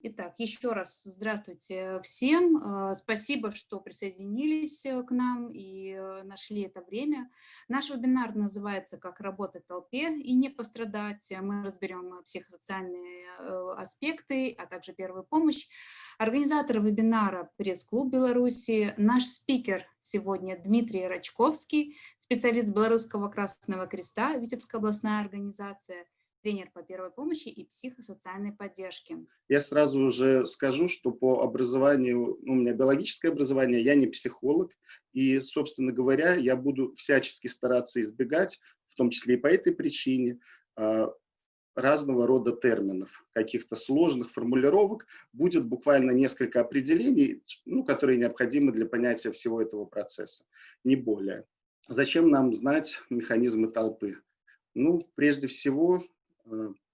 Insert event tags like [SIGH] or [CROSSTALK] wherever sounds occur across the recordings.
Итак, еще раз здравствуйте всем. Э, спасибо, что присоединились э, к нам и э, нашли это время. Наш вебинар называется «Как работать в толпе и не пострадать». Мы разберем психосоциальные аспекты, а также первую помощь. Организатор вебинара «Пресс-клуб Беларуси». Наш спикер сегодня Дмитрий Рачковский, специалист Белорусского Красного Креста, Витебская областная организация – тренер по первой помощи и психосоциальной поддержке. Я сразу уже скажу, что по образованию, ну, у меня биологическое образование, я не психолог, и, собственно говоря, я буду всячески стараться избегать, в том числе и по этой причине, а, разного рода терминов, каких-то сложных формулировок, будет буквально несколько определений, ну, которые необходимы для понятия всего этого процесса, не более. Зачем нам знать механизмы толпы? Ну, прежде всего,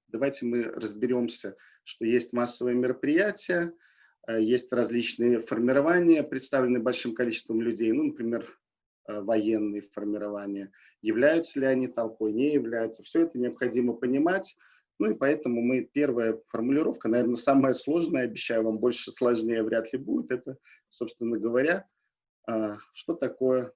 давайте мы разберемся, что есть массовые мероприятия, э, есть различные формирования, представленные большим количеством людей, ну, например, э, военные формирования. Являются ли они толпой, не являются. Все это необходимо понимать. Ну и поэтому мы, первая формулировка, наверное, самая сложная, обещаю вам, больше сложнее вряд ли будет, это, собственно говоря, что такое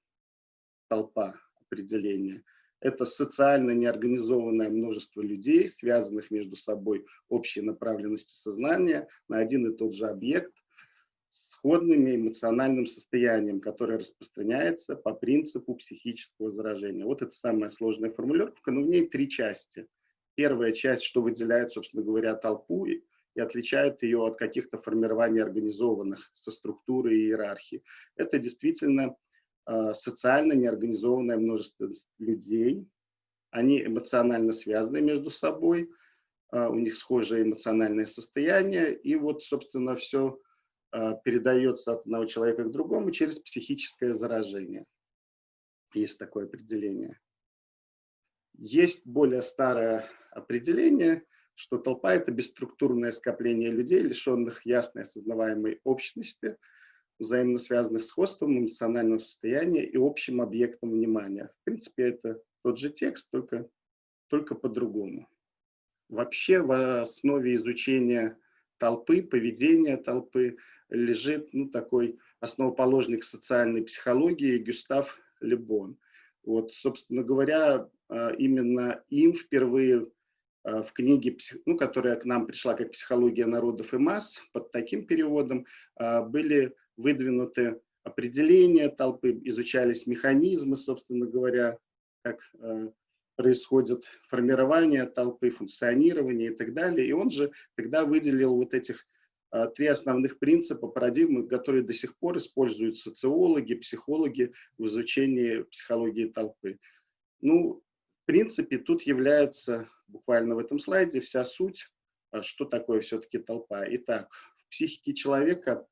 толпа определение – это социально неорганизованное множество людей, связанных между собой общей направленностью сознания на один и тот же объект, сходными эмоциональным состоянием, которое распространяется по принципу психического заражения. Вот это самая сложная формулировка, но в ней три части. Первая часть, что выделяет, собственно говоря, толпу и, и отличает ее от каких-то формирований организованных со структурой и иерархией. Это действительно социально неорганизованное множество людей. Они эмоционально связаны между собой, э, у них схожее эмоциональное состояние, и вот, собственно, все э, передается от одного человека к другому через психическое заражение. Есть такое определение. Есть более старое определение, что толпа – это бесструктурное скопление людей, лишенных ясной осознаваемой общности – взаимно связанных сходством эмоционального состояния и общим объектом внимания. В принципе, это тот же текст, только, только по-другому. Вообще в основе изучения толпы, поведения толпы лежит ну, такой основоположник социальной психологии Гюстав Лебон. Вот, собственно говоря, а, именно им впервые а, в книге, ну, которая к нам пришла как «Психология народов и масс», под таким переводом, а, были выдвинуты определения толпы, изучались механизмы, собственно говоря, как э, происходит формирование толпы, функционирование и так далее. И он же тогда выделил вот этих э, три основных принципа, парадигмы, которые до сих пор используют социологи, психологи в изучении психологии толпы. Ну, в принципе, тут является буквально в этом слайде вся суть, э, что такое все-таки толпа. Итак, в психике человека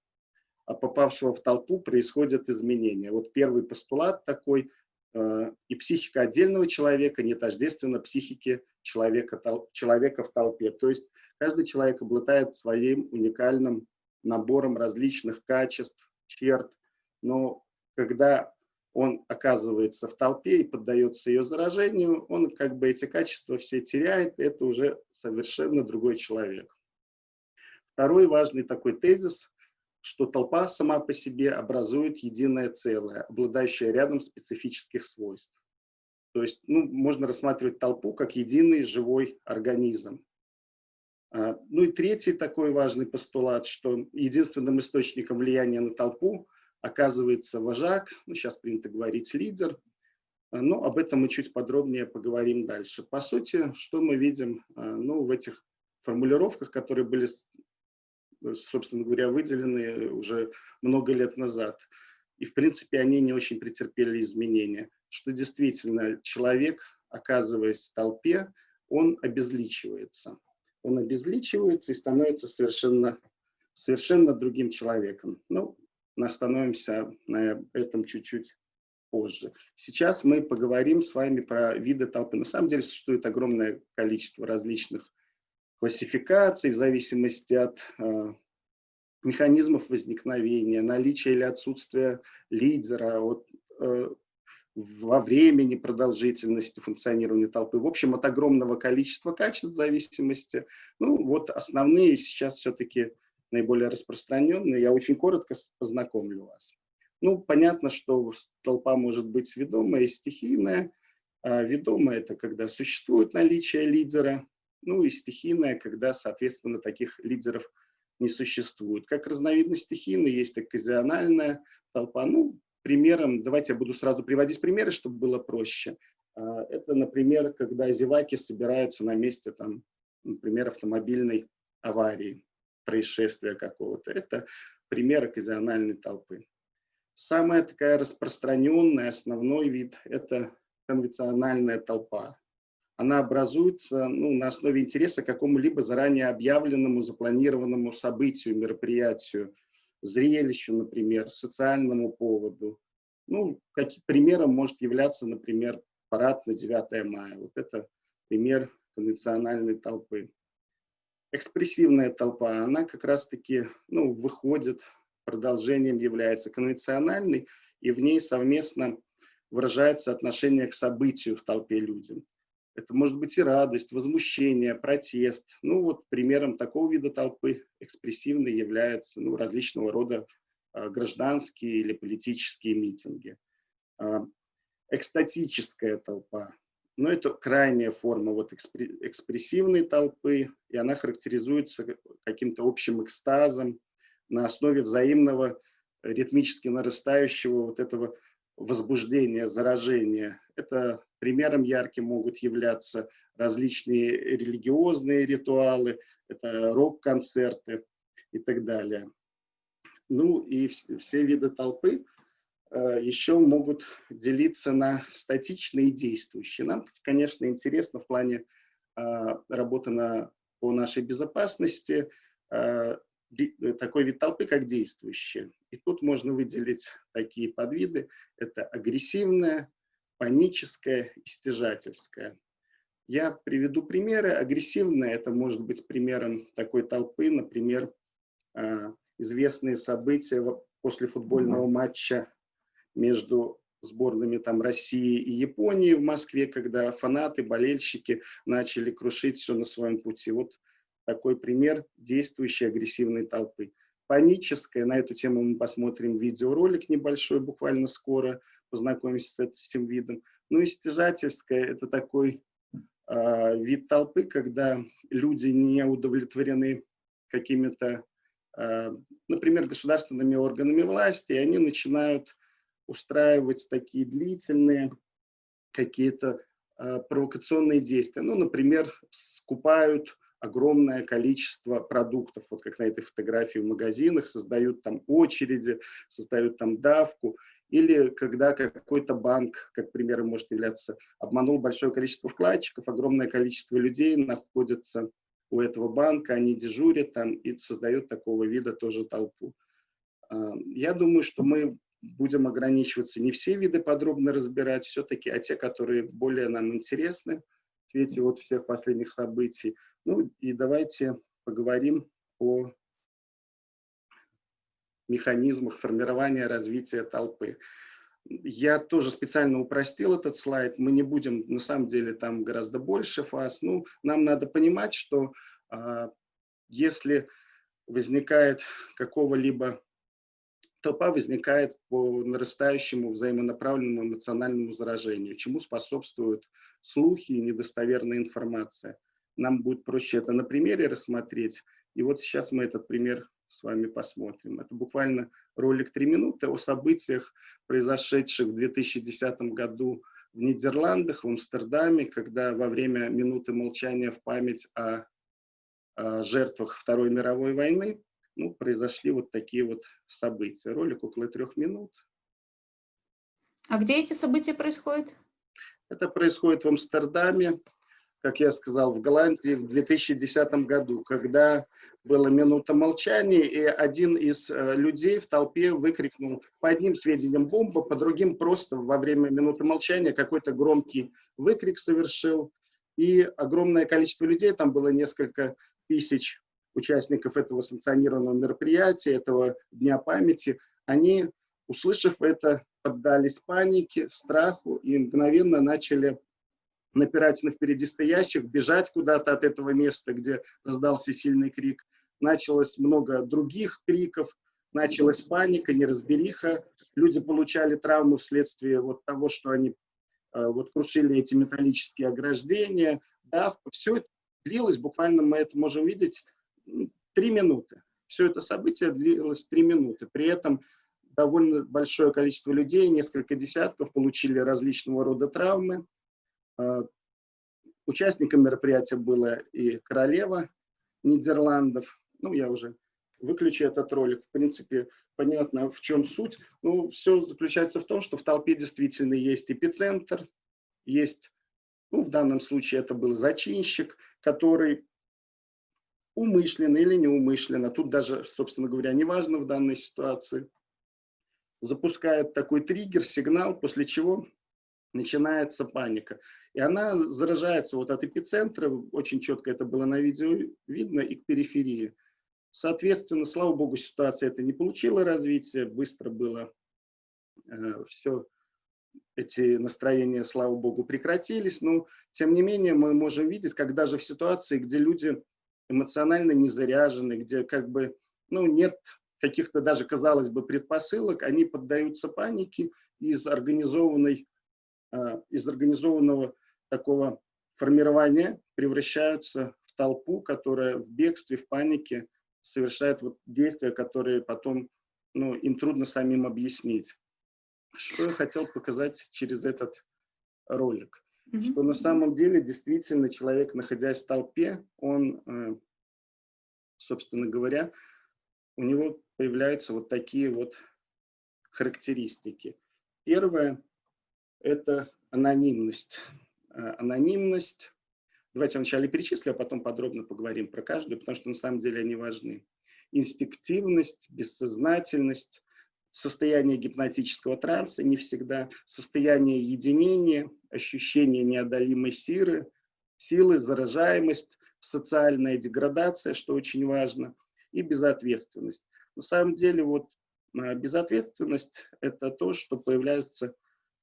попавшего в толпу происходят изменения. Вот первый постулат такой, э, и психика отдельного человека не тождественна психике человека, человека в толпе. То есть каждый человек обладает своим уникальным набором различных качеств, черт, но когда он оказывается в толпе и поддается ее заражению, он как бы эти качества все теряет, это уже совершенно другой человек. Второй важный такой тезис что толпа сама по себе образует единое целое, обладающее рядом специфических свойств. То есть ну, можно рассматривать толпу как единый живой организм. А, ну и третий такой важный постулат, что единственным источником влияния на толпу оказывается вожак, ну сейчас принято говорить лидер, а, но об этом мы чуть подробнее поговорим дальше. По сути, что мы видим а, ну, в этих формулировках, которые были собственно говоря, выделены уже много лет назад. И, в принципе, они не очень претерпели изменения. Что действительно человек, оказываясь в толпе, он обезличивается. Он обезличивается и становится совершенно, совершенно другим человеком. Ну, остановимся на этом чуть-чуть позже. Сейчас мы поговорим с вами про виды толпы. На самом деле существует огромное количество различных классификаций в зависимости от э, механизмов возникновения, наличия или отсутствия лидера, от, э, во времени продолжительности функционирования толпы. В общем, от огромного количества качеств зависимости. Ну, вот основные сейчас все-таки наиболее распространенные. Я очень коротко познакомлю вас. Ну, понятно, что толпа может быть ведомая и стихийная. А ведомая – это когда существует наличие лидера, ну и стихийная, когда, соответственно, таких лидеров не существует. Как разновидность стихийной есть оказиональная толпа. Ну, примером, давайте я буду сразу приводить примеры, чтобы было проще. А, это, например, когда зеваки собираются на месте, там, например, автомобильной аварии, происшествия какого-то. Это пример оказиональной толпы. Самая такая распространенная, основной вид – это конвенциональная толпа. Она образуется ну, на основе интереса к какому-либо заранее объявленному, запланированному событию, мероприятию, зрелищу, например, социальному поводу. Ну, как, примером может являться, например, парад на 9 мая. Вот это пример конвенциональной толпы. Экспрессивная толпа, она как раз-таки ну, выходит, продолжением является конвенциональной, и в ней совместно выражается отношение к событию в толпе людям. Это может быть и радость, возмущение, протест. Ну вот примером такого вида толпы экспрессивной являются ну, различного рода э, гражданские или политические митинги. Э, экстатическая толпа. Но это крайняя форма вот экспрессивной толпы, и она характеризуется каким-то общим экстазом на основе взаимного ритмически нарастающего вот этого возбуждения, заражения. Это примером ярким могут являться различные религиозные ритуалы, это рок-концерты и так далее. Ну и все виды толпы э, еще могут делиться на статичные и действующие. Нам, конечно, интересно в плане э, работы на, по нашей безопасности э, такой вид толпы, как действующая. И тут можно выделить такие подвиды. Это агрессивная, паническая, истяжательская. Я приведу примеры. Агрессивная – это может быть примером такой толпы, например, а, известные события после футбольного матча между сборными там, России и Японии в Москве, когда фанаты, болельщики начали крушить все на своем пути. Вот такой пример действующей агрессивной толпы. Паническая, на эту тему мы посмотрим видеоролик небольшой буквально скоро – познакомимся с этим видом. Ну и стяжательская – это такой э, вид толпы, когда люди не удовлетворены какими-то, э, например, государственными органами власти, и они начинают устраивать такие длительные какие-то э, провокационные действия. Ну, например, скупают огромное количество продуктов, вот как на этой фотографии в магазинах, создают там очереди, создают там давку. Или когда какой-то банк, как примером может являться, обманул большое количество вкладчиков, огромное количество людей находится у этого банка, они дежурят там и создают такого вида тоже толпу. А, я думаю, что мы будем ограничиваться не все виды подробно разбирать, все-таки, а те, которые более нам интересны в свете вот всех последних событий. Ну и давайте поговорим о механизмах формирования развития толпы. Я тоже специально упростил этот слайд. Мы не будем, на самом деле, там гораздо больше фаз. Ну, нам надо понимать, что э, если возникает какого-либо толпа возникает по нарастающему взаимонаправленному эмоциональному заражению, чему способствуют слухи и недостоверная информация. Нам будет проще это на примере рассмотреть. И вот сейчас мы этот пример с вами посмотрим. Это буквально ролик «Три минуты» о событиях, произошедших в 2010 году в Нидерландах, в Амстердаме, когда во время минуты молчания в память о, о жертвах Второй мировой войны ну, произошли вот такие вот события. Ролик около трех минут. А где эти события происходят? Это происходит в Амстердаме, как я сказал, в Голландии в 2010 году, когда была минута молчания, и один из э, людей в толпе выкрикнул по одним сведениям бомба, по другим просто во время минуты молчания какой-то громкий выкрик совершил, и огромное количество людей, там было несколько тысяч участников этого санкционированного мероприятия, этого Дня памяти, они, услышав это, поддались панике, страху и мгновенно начали напирать на впереди стоящих, бежать куда-то от этого места, где раздался сильный крик. началось много других криков, началась паника, неразбериха, люди получали травмы вследствие вот того, что они э, вот крушили эти металлические ограждения, давка, все это длилось, буквально мы это можем видеть, три минуты. Все это событие длилось три минуты. При этом довольно большое количество людей, несколько десятков, получили различного рода травмы. Э, участником мероприятия была и королева Нидерландов. Ну, я уже выключи этот ролик. В принципе, понятно, в чем суть. Ну, все заключается в том, что в толпе действительно есть эпицентр, есть, ну, в данном случае это был зачинщик, который умышленно или неумышленно, тут даже, собственно говоря, неважно в данной ситуации, запускает такой триггер, сигнал, после чего начинается паника. И она заражается вот от эпицентра, очень четко это было на видео видно, и к периферии. Соответственно, слава богу, ситуация это не получила развития, быстро было э, все, эти настроения, слава богу, прекратились. Но, тем не менее, мы можем видеть, как даже в ситуации, где люди эмоционально не заряжены, где как бы, ну, нет каких-то даже, казалось бы, предпосылок, они поддаются панике из организованной, э, из организованного такого формирования превращаются в толпу, которая в бегстве, в панике совершает вот действия, которые потом ну, им трудно самим объяснить. Что я хотел показать через этот ролик? Mm -hmm. Что на самом деле действительно человек, находясь в толпе, он, э, собственно говоря, у него появляются вот такие вот характеристики. Первое – это анонимность. Э, анонимность Давайте вначале перечислю, а потом подробно поговорим про каждую, потому что на самом деле они важны. Инстинктивность, бессознательность, состояние гипнотического транса не всегда, состояние единения, ощущение неодолимой силы, силы, заражаемость, социальная деградация, что очень важно, и безответственность. На самом деле вот э, безответственность – это то, что появляется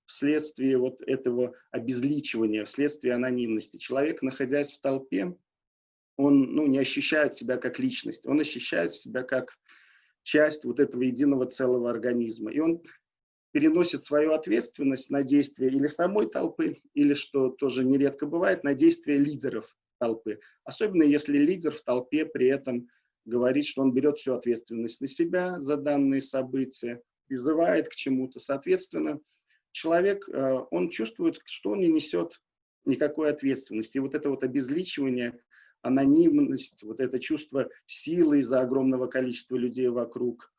вследствие вот этого обезличивания, вследствие анонимности. Человек, находясь в толпе, он ну, не ощущает себя как личность, он ощущает себя как часть вот этого единого целого организма. И он переносит свою ответственность на действия или самой толпы, или, что тоже нередко бывает, на действия лидеров толпы. Особенно если лидер в толпе при этом говорит, что он берет всю ответственность на себя за данные события, призывает к чему-то. Соответственно, человек, э, он чувствует, что он не несет никакой ответственности. И вот это вот обезличивание, анонимность, вот это чувство силы из-за огромного количества людей вокруг,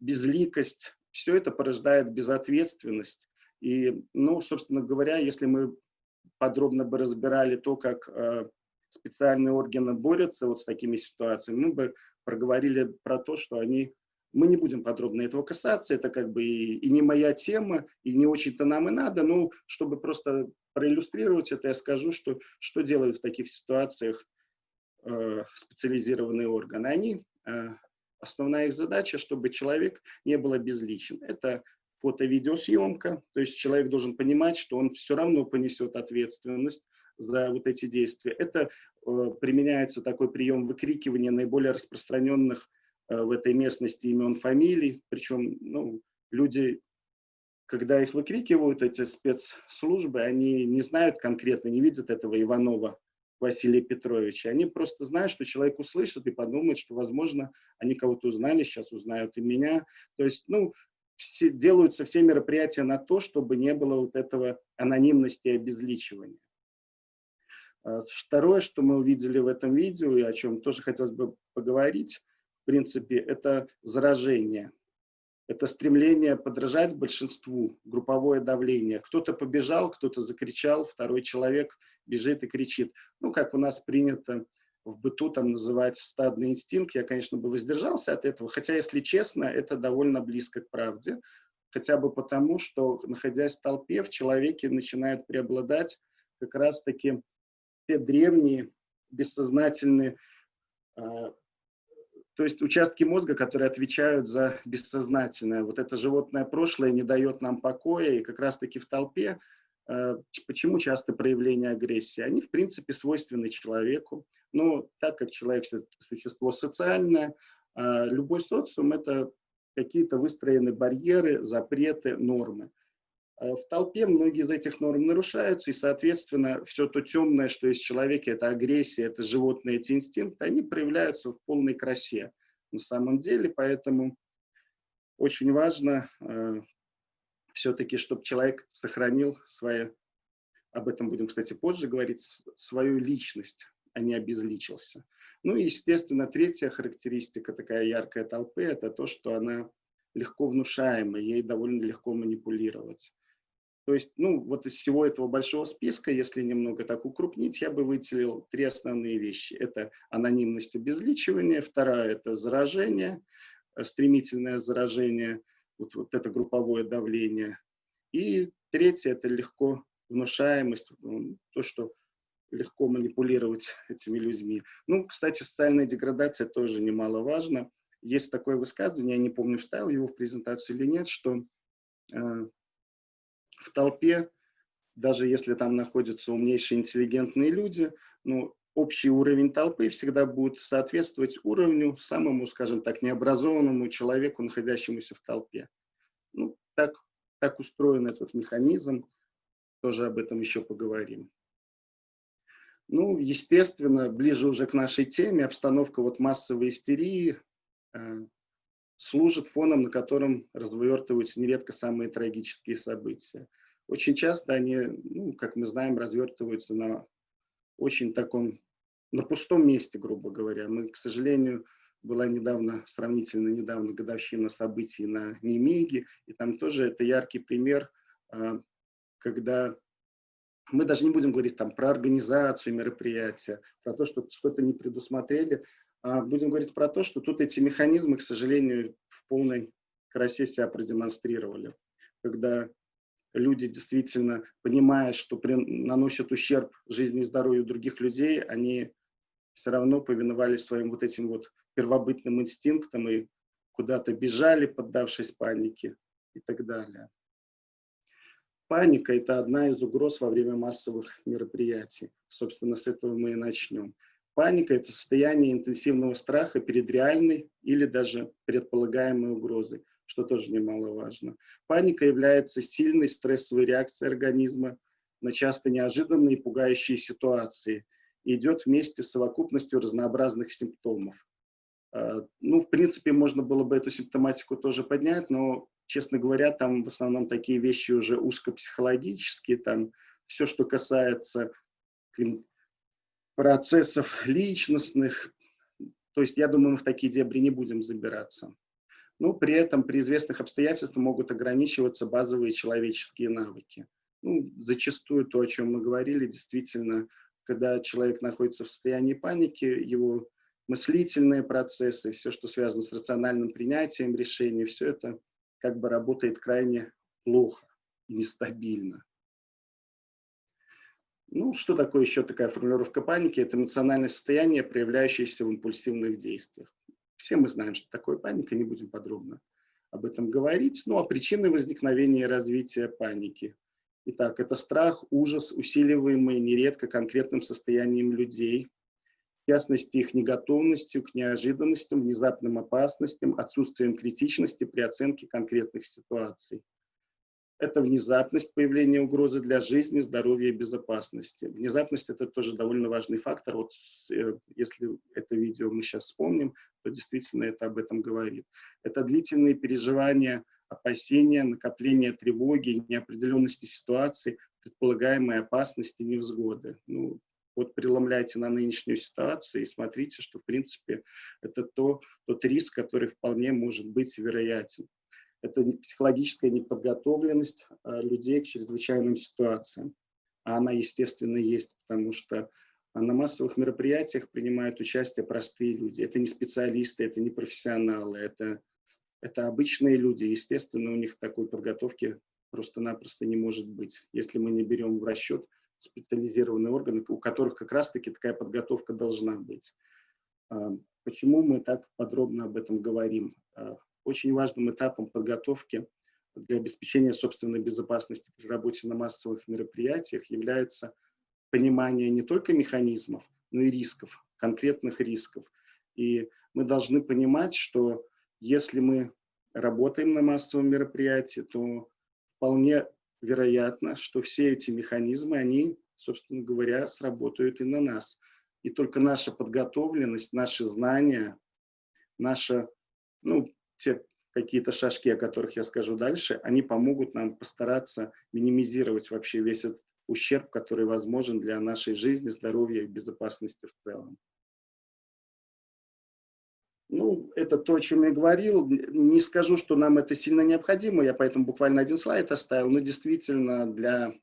безликость, все это порождает безответственность. И, ну, собственно говоря, если мы подробно бы разбирали то, как э, специальные органы борются вот с такими ситуациями, мы бы проговорили про то, что они мы не будем подробно этого касаться, это как бы и, и не моя тема, и не очень-то нам и надо, но чтобы просто проиллюстрировать это, я скажу, что, что делают в таких ситуациях э, специализированные органы. Они, э, основная их задача, чтобы человек не был обезличен. Это фото-видеосъемка, то есть человек должен понимать, что он все равно понесет ответственность за вот эти действия. Это э, применяется такой прием выкрикивания наиболее распространенных Э, в этой местности имен, фамилий. Причем ну, люди, когда их выкрикивают, эти спецслужбы, они не знают конкретно, не видят этого Иванова Василия Петровича. Они просто знают, что человек услышит и подумает, что, возможно, они кого-то узнали, сейчас узнают и меня. То есть, ну, все, делаются все мероприятия на то, чтобы не было вот этого анонимности и обезличивания. Э, второе, что мы увидели в этом видео, и о чем тоже хотелось бы поговорить, в принципе, это заражение, это стремление подражать большинству, групповое давление. Кто-то побежал, кто-то закричал, второй человек бежит и кричит. Ну, как у нас принято в быту там называть стадный инстинкт, я, конечно, бы воздержался от этого, хотя, если честно, это довольно близко к правде, хотя бы потому, что, находясь в толпе, в человеке начинают преобладать как раз-таки те древние, бессознательные а, то есть участки мозга, которые отвечают за бессознательное. Вот это животное прошлое не дает нам покоя, и как раз-таки в толпе Э, почему часто проявления агрессии? Они, в принципе, свойственны человеку, но так как человек – существо социальное, э, любой социум – это какие-то выстроены барьеры, запреты, нормы. Э, в толпе многие из этих норм нарушаются, и, соответственно, все то темное, что есть в человеке, это агрессия, это животные, эти инстинкты, они проявляются в полной красе на самом деле, поэтому очень важно все-таки, чтобы человек сохранил свою, об этом будем, кстати, позже говорить, свою личность, а не обезличился. Ну и, естественно, третья характеристика такая яркая толпы – это то, что она легко внушаема, ей довольно легко манипулировать. То есть, ну, вот из всего этого большого списка, если немного так укрупнить, я бы выделил три основные вещи. Это анонимность обезличивания, вторая – это заражение, э, стремительное заражение – вот, вот это групповое давление. И третье – это легко внушаемость, то, что легко манипулировать этими людьми. Ну, кстати, социальная деградация тоже немаловажна. Есть такое высказывание, я не помню, вставил его в презентацию или нет, что э, в толпе, даже если там находятся умнейшие, интеллигентные люди, ну, общий уровень толпы всегда будет соответствовать уровню самому, скажем так, необразованному человеку, находящемуся в толпе. Ну, так, так устроен этот механизм, тоже об этом еще поговорим. Ну, естественно, ближе уже к нашей теме, обстановка вот массовой истерии э, служит фоном, на котором развертываются нередко самые трагические события. Очень часто они, ну, как мы знаем, развертываются на очень таком, на пустом месте, грубо говоря. Мы, к сожалению, была недавно, сравнительно недавно годовщина событий на Немеге, и там тоже это яркий пример, а, когда мы даже не будем говорить там про организацию мероприятия, про то, что что-то не предусмотрели, будем говорить про то, что тут эти механизмы, к сожалению, в полной красе себя продемонстрировали. Когда люди действительно, понимая, что при, наносят ущерб жизни и здоровью других людей, они все равно повиновались своим вот этим вот первобытным инстинктам и куда-то бежали, поддавшись панике и так далее. Паника – это одна из угроз во время массовых мероприятий. Собственно, с этого мы и начнем. Паника – это состояние интенсивного страха перед реальной или даже предполагаемой угрозой что тоже немаловажно. Паника является сильной стрессовой реакцией организма на часто неожиданные и пугающие ситуации и идет вместе с совокупностью разнообразных симптомов. А, ну, в принципе, можно было бы эту симптоматику тоже поднять, но, честно говоря, там в основном такие вещи уже узкопсихологические, там все, что касается процессов личностных, то есть, я думаю, мы в такие дебри не будем забираться но при этом при известных обстоятельствах могут ограничиваться базовые человеческие навыки. Ну, зачастую то, о чем мы говорили, действительно, когда человек находится в состоянии паники, его мыслительные процессы, все, что связано с рациональным принятием решений, все это как бы работает крайне плохо, нестабильно. Ну, что такое еще такая формулировка паники? Это эмоциональное состояние, проявляющееся в импульсивных действиях. Все мы знаем, что такое паника, не будем подробно об этом говорить. Ну а причины возникновения и развития паники. Итак, это страх, ужас, усиливаемый нередко конкретным состоянием людей, в частности их неготовностью к неожиданностям, внезапным опасностям, отсутствием критичности при оценке конкретных ситуаций это внезапность появления угрозы для жизни, здоровья и безопасности. Внезапность – это тоже довольно важный фактор. Вот э, если это видео мы сейчас вспомним, то действительно это об этом говорит. Это длительные переживания, опасения, накопление тревоги, неопределенности ситуации, предполагаемые опасности, невзгоды. Ну, вот преломляйте на нынешнюю ситуацию и смотрите, что, в принципе, это то, тот риск, который вполне может быть вероятен это психологическая неподготовленность а, людей к чрезвычайным ситуациям. А она, естественно, есть, потому что на массовых мероприятиях принимают участие простые люди. Это не специалисты, это не профессионалы, это, это обычные люди. Естественно, у них такой подготовки просто-напросто не может быть, если мы не берем в расчет специализированные органы, у которых как раз-таки такая подготовка должна быть. А, почему мы так подробно об этом говорим? Очень важным этапом подготовки для обеспечения собственной безопасности при работе на массовых мероприятиях является понимание не только механизмов, но и рисков, конкретных рисков. И мы должны понимать, что если мы работаем на массовом мероприятии, то вполне вероятно, что все эти механизмы, они, собственно говоря, сработают и на нас. И только наша подготовленность, наши знания, наша, ну, те какие-то шажки, о которых я скажу дальше, они помогут нам постараться минимизировать вообще весь этот ущерб, который возможен для нашей жизни, здоровья и безопасности в целом. Ну, это то, о чем я говорил. Не скажу, что нам это сильно необходимо, я поэтому буквально один слайд оставил, но действительно для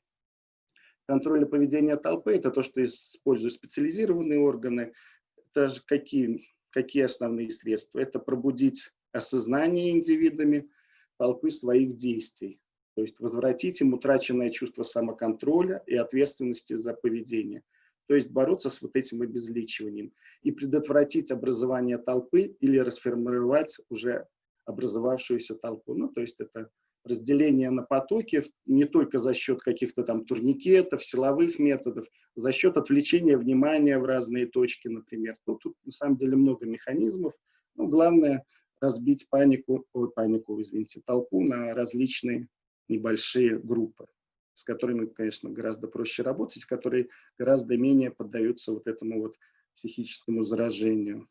контроля поведения толпы это то, что используют специализированные органы. Это же какие, какие основные средства? Это пробудить осознание индивидами толпы своих действий, то есть возвратить им утраченное чувство самоконтроля и ответственности за поведение, то есть бороться с вот этим обезличиванием и предотвратить образование толпы или расформировать уже образовавшуюся толпу. Ну, то есть это разделение на потоки не только за счет каких-то там турникетов, силовых методов, за счет отвлечения внимания в разные точки, например. Ну, тут на самом деле много механизмов. Ну, главное разбить панику, ой, панику, извините, толпу на различные небольшие группы, с которыми, конечно, гораздо проще работать, которые гораздо менее поддаются вот этому вот психическому заражению.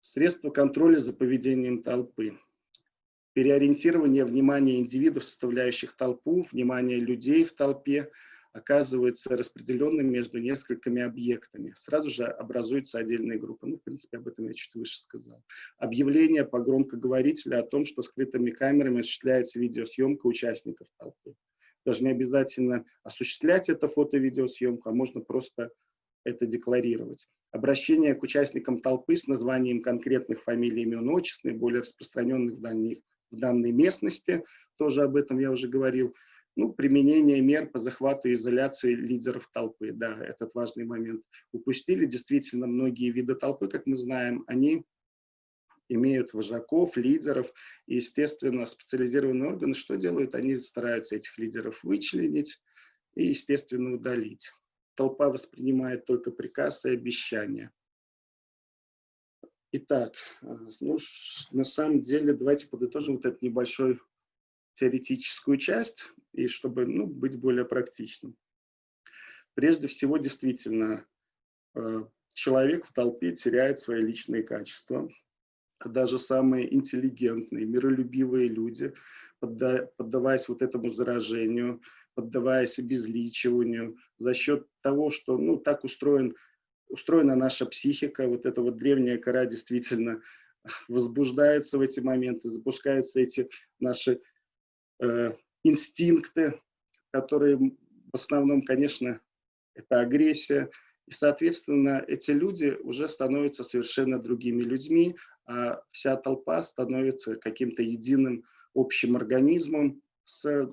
Средства контроля за поведением толпы. Переориентирование внимания индивидов, составляющих толпу, внимание людей в толпе – оказывается распределенным между несколькими объектами. Сразу же образуются отдельные группы. Ну, в принципе, об этом я чуть выше сказал. Объявление по громкоговорителю о том, что скрытыми камерами осуществляется видеосъемка участников толпы. Даже не обязательно осуществлять это фото-видеосъемку, а можно просто это декларировать. Обращение к участникам толпы с названием конкретных фамилий, имен, отчеств, наиболее распространенных в, дальних, в данной местности, тоже об этом я уже говорил, ну, применение мер по захвату и изоляции лидеров толпы, да, этот важный момент. Упустили действительно многие виды толпы, как мы знаем, они имеют вожаков, лидеров, и, естественно, специализированные органы что делают? Они стараются этих лидеров вычленить и, естественно, удалить. Толпа воспринимает только приказ и обещания. Итак, э, ну, на самом деле, давайте подытожим вот этот небольшой теоретическую часть, и чтобы ну, быть более практичным. Прежде всего, действительно, э, человек в толпе теряет свои личные качества. Даже самые интеллигентные, миролюбивые люди, поддаваясь вот этому заражению, поддаваясь обезличиванию, за счет того, что ну, так устроен, устроена наша психика, вот эта вот древняя кора действительно [LAUGHS] возбуждается в эти моменты, запускаются эти наши инстинкты, которые в основном, конечно, это агрессия. И, соответственно, эти люди уже становятся совершенно другими людьми, а вся толпа становится каким-то единым общим организмом с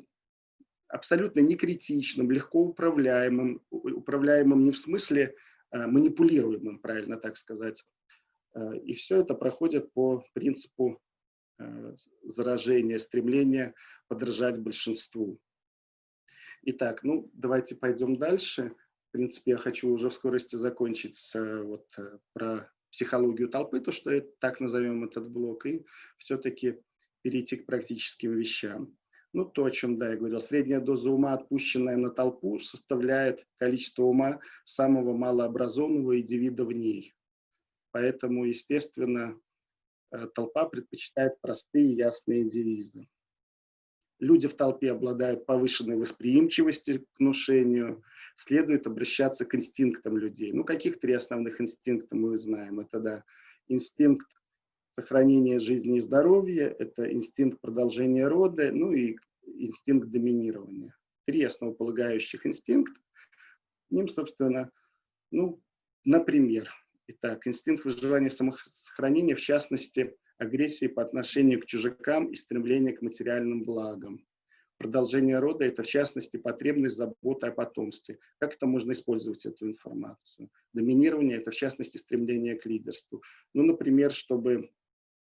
абсолютно некритичным, легко управляемым, управляемым не в смысле а, манипулируемым, правильно так сказать. Э, и все это проходит по принципу Э, заражение, стремление подражать большинству. Итак, ну давайте пойдем дальше. В принципе, я хочу уже в скорости закончить с, вот, э, про психологию толпы, то, что это, так назовем этот блок, и все-таки перейти к практическим вещам. Ну, то, о чем, да, я говорил, средняя доза ума, отпущенная на толпу, составляет количество ума самого малообразованного индивида в ней. Поэтому, естественно, Э, толпа предпочитает простые ясные девизы. Люди в толпе обладают повышенной восприимчивостью к внушению, следует обращаться к инстинктам людей. Ну, каких три основных инстинкта мы знаем? Это, да, инстинкт сохранения жизни и здоровья, это инстинкт продолжения рода, ну и инстинкт доминирования. Три основополагающих инстинкта. Ним, собственно, ну, например, Итак, инстинкт выживания и самосохранения, в частности, агрессии по отношению к чужакам и стремление к материальным благам. Продолжение рода – это, в частности, потребность заботы о потомстве. Как это можно использовать, эту информацию? Доминирование – это, в частности, стремление к лидерству. Ну, например, чтобы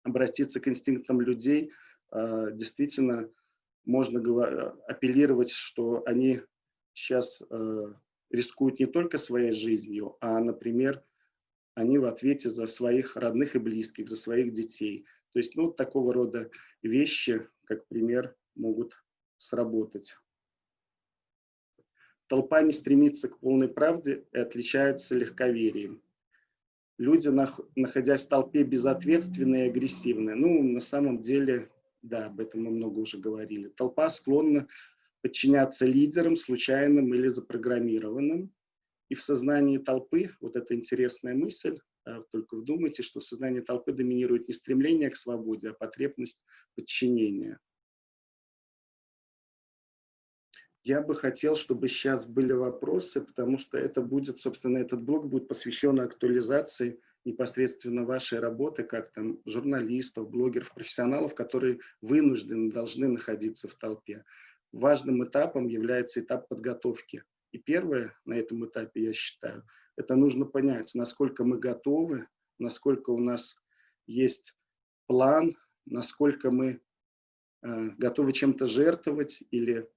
обратиться к инстинктам людей, э, действительно можно апеллировать, что они сейчас э, рискуют не только своей жизнью, а, например, они в ответе за своих родных и близких, за своих детей. То есть, ну, такого рода вещи, как пример, могут сработать. Толпа не стремится к полной правде и отличается легковерием. Люди, находясь в толпе, безответственные и агрессивные. Ну, на самом деле, да, об этом мы много уже говорили. Толпа склонна подчиняться лидерам, случайным или запрограммированным. И в сознании толпы, вот эта интересная мысль, только вдумайте, что в сознании толпы доминирует не стремление к свободе, а потребность подчинения. Я бы хотел, чтобы сейчас были вопросы, потому что это будет, собственно, этот блог будет посвящен актуализации непосредственно вашей работы, как там журналистов, блогеров, профессионалов, которые вынуждены, должны находиться в толпе. Важным этапом является этап подготовки. И первое на этом этапе, я считаю, это нужно понять, насколько мы готовы, насколько у нас есть план, насколько мы э, готовы чем-то жертвовать или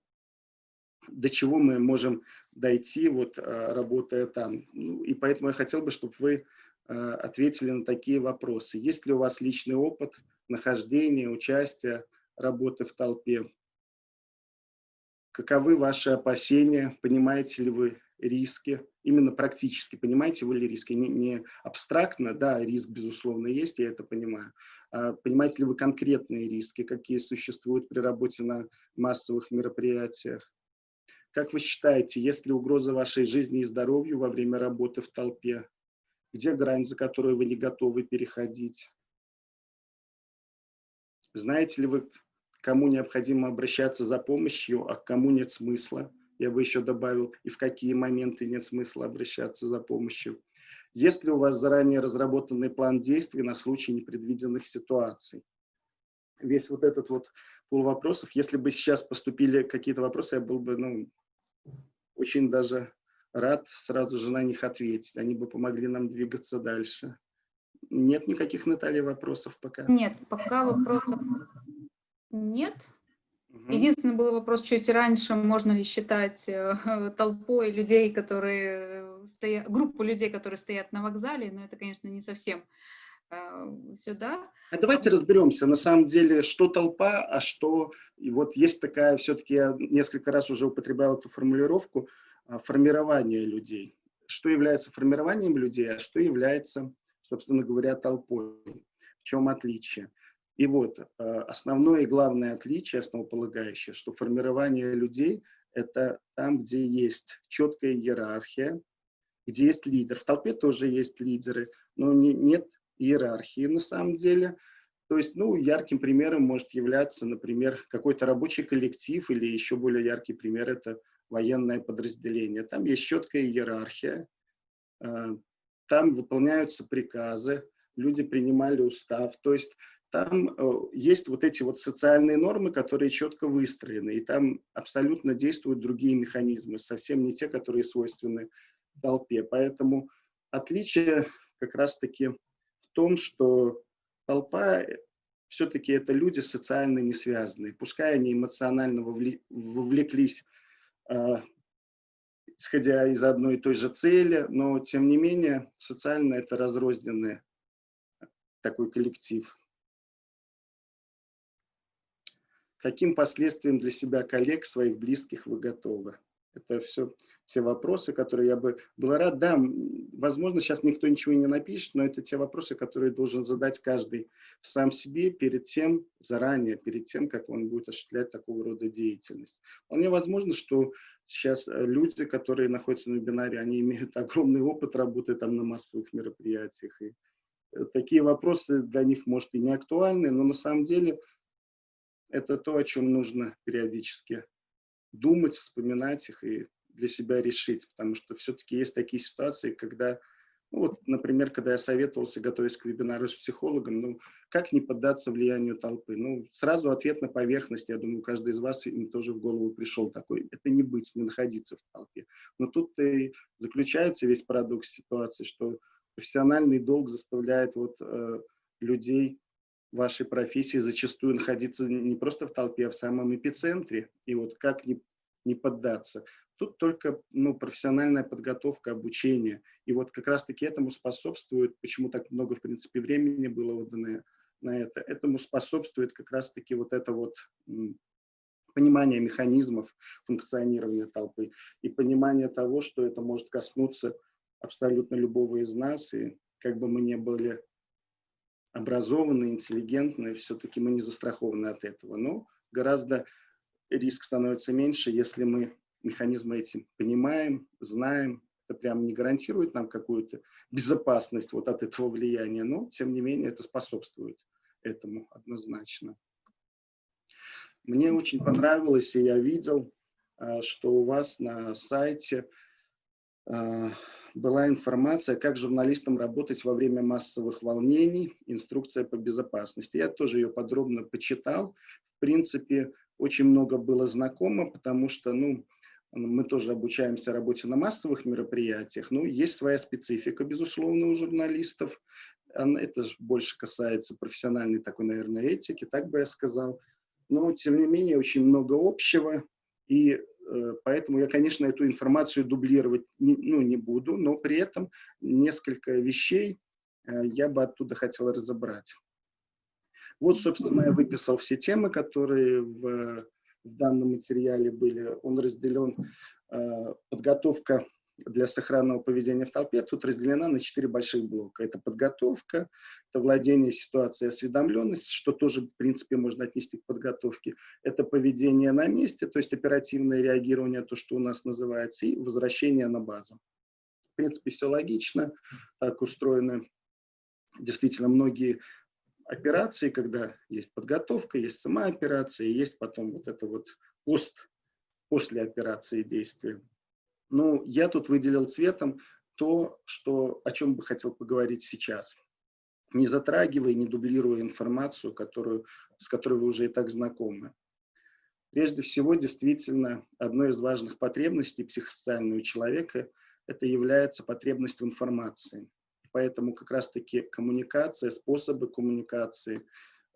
до чего мы можем дойти, вот, а, работая там. Ну, и поэтому я хотел бы, чтобы вы а, ответили на такие вопросы. Есть ли у вас личный опыт нахождения, участия, работы в толпе? Каковы ваши опасения? Понимаете ли вы риски? Именно практически понимаете вы ли риски? Не, не абстрактно, да, риск, безусловно, есть, я это понимаю. А понимаете ли вы конкретные риски, какие существуют при работе на массовых мероприятиях? Как вы считаете, есть ли угроза вашей жизни и здоровью во время работы в толпе? Где грань, за которую вы не готовы переходить? Знаете ли вы, кому необходимо обращаться за помощью, а к кому нет смысла? Я бы еще добавил, и в какие моменты нет смысла обращаться за помощью. Есть ли у вас заранее разработанный план действий на случай непредвиденных ситуаций? Весь вот этот вот пол вопросов, если бы сейчас поступили какие-то вопросы, я был бы ну, очень даже рад сразу же на них ответить. Они бы помогли нам двигаться дальше. Нет никаких, Наталья, вопросов пока? Нет, пока вопросов нет. Единственный был вопрос чуть раньше, можно ли считать э, [LAUGHS] толпой людей, которые стоят, группу людей, которые стоят на вокзале, но это, конечно, не совсем э, сюда. А давайте разберемся, на самом деле, что толпа, а что... И вот есть такая, все-таки я несколько раз уже употреблял эту формулировку, а, формирование людей. Что является формированием людей, а что является, собственно говоря, толпой. В чем отличие? И вот а, основное и главное отличие, основополагающее, что формирование людей – это там, где есть четкая иерархия, где есть лидер. В толпе тоже есть лидеры, но не, нет иерархии на самом деле. То есть, ну, ярким примером может являться, например, какой-то рабочий коллектив или еще более яркий пример – это военное подразделение. Там есть четкая иерархия, э, там выполняются приказы, люди принимали устав. То есть там э, есть вот эти вот социальные нормы, которые четко выстроены, и там абсолютно действуют другие механизмы, совсем не те, которые свойственны толпе. Поэтому отличие как раз-таки в том, что толпа все-таки это люди социально не связанные. Пускай они эмоционально вовлеклись а, исходя из одной и той же цели, но тем не менее социально это разрозненный такой коллектив. Каким последствиям для себя коллег, своих близких вы готовы? Это все те вопросы, которые я бы был рад. Да, возможно, сейчас никто ничего не напишет, но это те вопросы, которые должен задать каждый сам себе перед тем, заранее, перед тем, как он будет осуществлять такого рода деятельность. Вполне возможно, что сейчас э, люди, которые находятся на вебинаре, они имеют [LAUGHS] огромный опыт работы там на массовых мероприятиях. И э, такие вопросы для них, может, и не актуальны, но на самом деле это то, о чем нужно периодически думать, вспоминать их и для себя решить, потому что все-таки есть такие ситуации, когда, ну вот, например, когда я советовался, готовясь к вебинару с психологом, ну, как не поддаться влиянию толпы? Ну, сразу ответ на поверхность, я думаю, каждый из вас им тоже в голову пришел такой, это не быть, не находиться в толпе. Но тут и заключается весь парадокс ситуации, что профессиональный долг заставляет вот э, людей вашей профессии зачастую находиться не просто в толпе, а в самом эпицентре. И вот как не, не поддаться? Тут только ну, профессиональная подготовка, обучение. И вот как раз-таки этому способствует, почему так много, в принципе, времени было отдано на это, этому способствует как раз-таки вот это вот понимание механизмов функционирования толпы и понимание того, что это может коснуться абсолютно любого из нас, и как бы мы не были образованные, интеллигентные, все-таки мы не застрахованы от этого. Но гораздо риск становится меньше, если мы механизмы эти понимаем, знаем. Это прям не гарантирует нам какую-то безопасность вот от этого влияния, но тем не менее это способствует этому однозначно. Мне очень понравилось, и я видел, а, что у вас на сайте а, была информация, как журналистам работать во время массовых волнений, инструкция по безопасности. Я тоже ее подробно почитал. В принципе, очень много было знакомо, потому что, ну, мы тоже обучаемся работе на массовых мероприятиях, ну, есть своя специфика, безусловно, у журналистов. Это больше касается профессиональной такой, наверное, этики, так бы я сказал. Но, тем не менее, очень много общего, и поэтому я, конечно, эту информацию дублировать не, ну, не буду, но при этом несколько вещей э, я бы оттуда хотел разобрать. Вот, собственно, я выписал все темы, которые в, в данном материале были. Он разделен э, подготовка для сохранного поведения в толпе тут разделена на четыре больших блока. Это подготовка, это владение ситуацией, осведомленность, что тоже, в принципе, можно отнести к подготовке. Это поведение на месте, то есть оперативное реагирование, то, что у нас называется, и возвращение на базу. В принципе, все логично, так устроено. Действительно, многие операции, когда есть подготовка, есть сама операция, есть потом вот это вот пост, после операции действия. Ну, я тут выделил цветом то, что, о чем бы хотел поговорить сейчас. Не затрагивая, не дублируя информацию, которую, с которой вы уже и так знакомы. Прежде всего, действительно, одной из важных потребностей психосоциального человека это является потребность в информации. Поэтому как раз-таки коммуникация, способы коммуникации,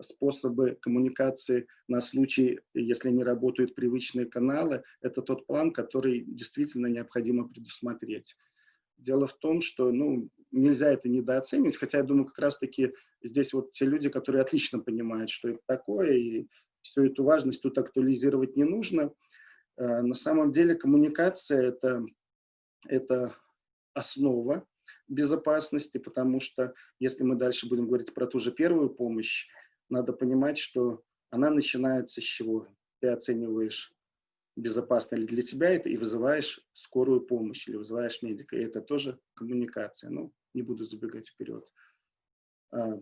способы коммуникации на случай, если не работают привычные каналы, это тот план, который действительно необходимо предусмотреть. Дело в том, что ну, нельзя это недооценивать, хотя я думаю, как раз-таки здесь вот те люди, которые отлично понимают, что это такое, и всю эту важность тут актуализировать не нужно. Э, на самом деле коммуникация это, – это основа безопасности, потому что если мы дальше будем говорить про ту же первую помощь, надо понимать, что она начинается с чего? Ты оцениваешь, безопасно ли для тебя это, и вызываешь скорую помощь, или вызываешь медика. И это тоже коммуникация. Ну, не буду забегать вперед. А,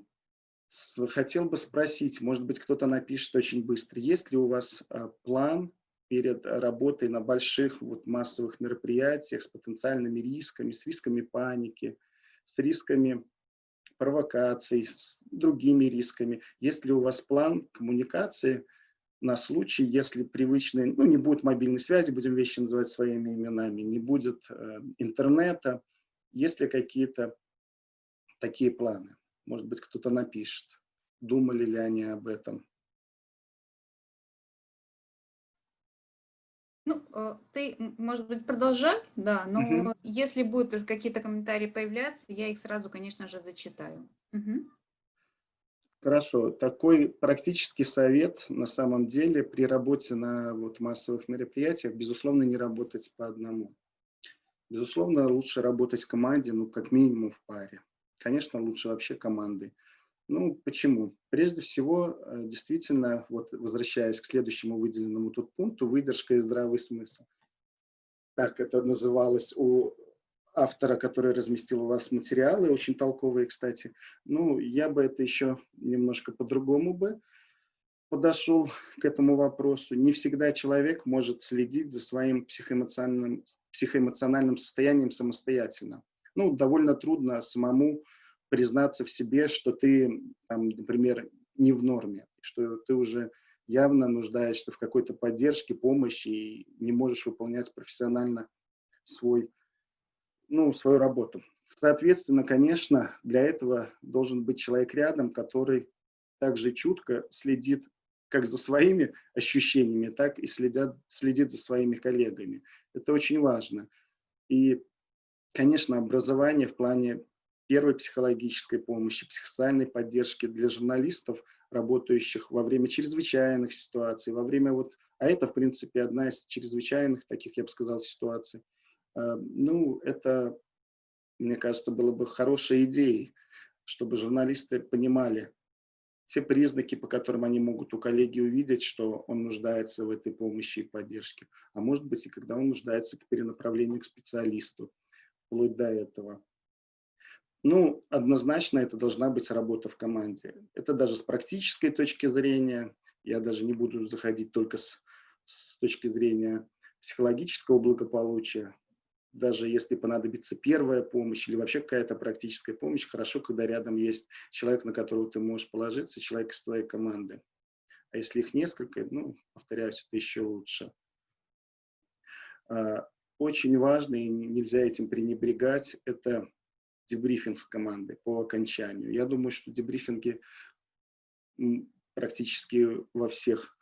хотел бы спросить, может быть, кто-то напишет очень быстро, есть ли у вас а, план перед работой на больших вот, массовых мероприятиях с потенциальными рисками, с рисками паники, с рисками провокаций, с другими рисками. Есть ли у вас план коммуникации на случай, если привычные, ну, не будет мобильной связи, будем вещи называть своими именами, не будет э, интернета, есть ли какие-то такие планы? Может быть, кто-то напишет. Думали ли они об этом? Ну, э, ты, может быть, продолжай, да, но угу. если будут какие-то комментарии появляться, я их сразу, конечно же, зачитаю. Угу. Хорошо. Такой практический совет на самом деле при работе на вот, массовых мероприятиях, безусловно, не работать по одному. Безусловно, лучше работать в команде, ну, как минимум в паре. Конечно, лучше вообще командой. Ну, почему? Прежде всего, э, действительно, вот возвращаясь к следующему выделенному тут пункту, выдержка и здравый смысл. Так это называлось у автора, который разместил у вас материалы, очень толковые, кстати. Ну, я бы это еще немножко по-другому бы подошел к этому вопросу. Не всегда человек может следить за своим психоэмоциональным, психоэмоциональным состоянием самостоятельно. Ну, довольно трудно самому признаться в себе, что ты, там, например, не в норме, что ты уже явно нуждаешься в какой-то поддержке, помощи и не можешь выполнять профессионально свой, ну, свою работу. Соответственно, конечно, для этого должен быть человек рядом, который также чутко следит как за своими ощущениями, так и следят, следит за своими коллегами. Это очень важно. И, конечно, образование в плане первой психологической помощи, психосоциальной поддержки для журналистов, работающих во время чрезвычайных ситуаций, во время вот, а это, в принципе, одна из чрезвычайных таких, я бы сказал, ситуаций. Э, ну, это, мне кажется, было бы хорошей идеей, чтобы журналисты понимали, все признаки, по которым они могут у коллеги увидеть, что он нуждается в этой помощи и поддержке. А может быть, и когда он нуждается к перенаправлению к специалисту, вплоть до этого. Ну, однозначно это должна быть работа в команде. Это даже с практической точки зрения, я даже не буду заходить только с, с точки зрения психологического благополучия, даже если понадобится первая помощь или вообще какая-то практическая помощь, хорошо, когда рядом есть человек, на которого ты можешь положиться, человек из твоей команды. А если их несколько, ну, повторяюсь, это еще лучше. А, очень важно, и нельзя этим пренебрегать, это дебрифинг с команды по окончанию. Я думаю, что дебрифинги практически во всех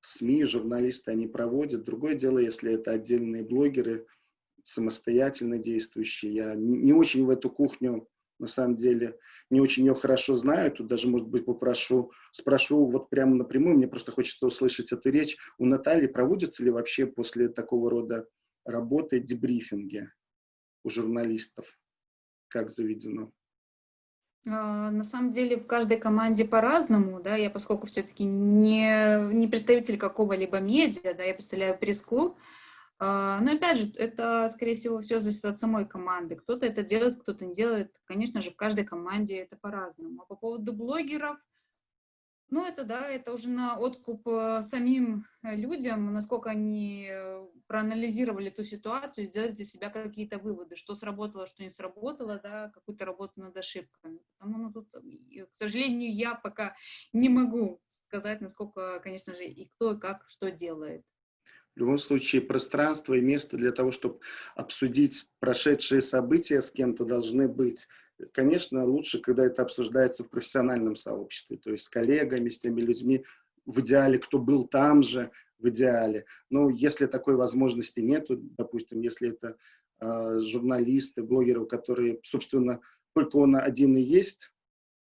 СМИ, журналисты, они проводят. Другое дело, если это отдельные блогеры – самостоятельно действующие. Я не очень в эту кухню, на самом деле, не очень ее хорошо знаю. Тут даже, может быть, попрошу, спрошу вот прямо напрямую, мне просто хочется услышать эту речь. У Натальи проводятся ли вообще после такого рода работы дебрифинги у журналистов? Как заведено? А, на самом деле в каждой команде по-разному, да, я поскольку все-таки не, не представитель какого-либо медиа, да, я представляю пресс-клуб, а, но опять же, это, скорее всего, все зависит от самой команды. Кто-то это делает, кто-то не делает. Конечно же, в каждой команде это по-разному. А по поводу блогеров, ну, это, да, это уже на откуп э, самим э, людям, насколько они э, проанализировали ту ситуацию, сделали для себя какие-то выводы, что сработало, что не сработало, да, какую-то работу над ошибками. Потому, ну, тут, к сожалению, я пока не могу сказать, насколько, конечно же, и кто, и как, что делает. В любом случае, пространство и место для того, чтобы обсудить прошедшие события с кем-то должны быть. Конечно, лучше, когда это обсуждается в профессиональном сообществе, то есть с коллегами, с теми людьми, в идеале, кто был там же, в идеале. Но если такой возможности нет, допустим, если это э, журналисты, блогеры, которые, собственно, только он один и есть,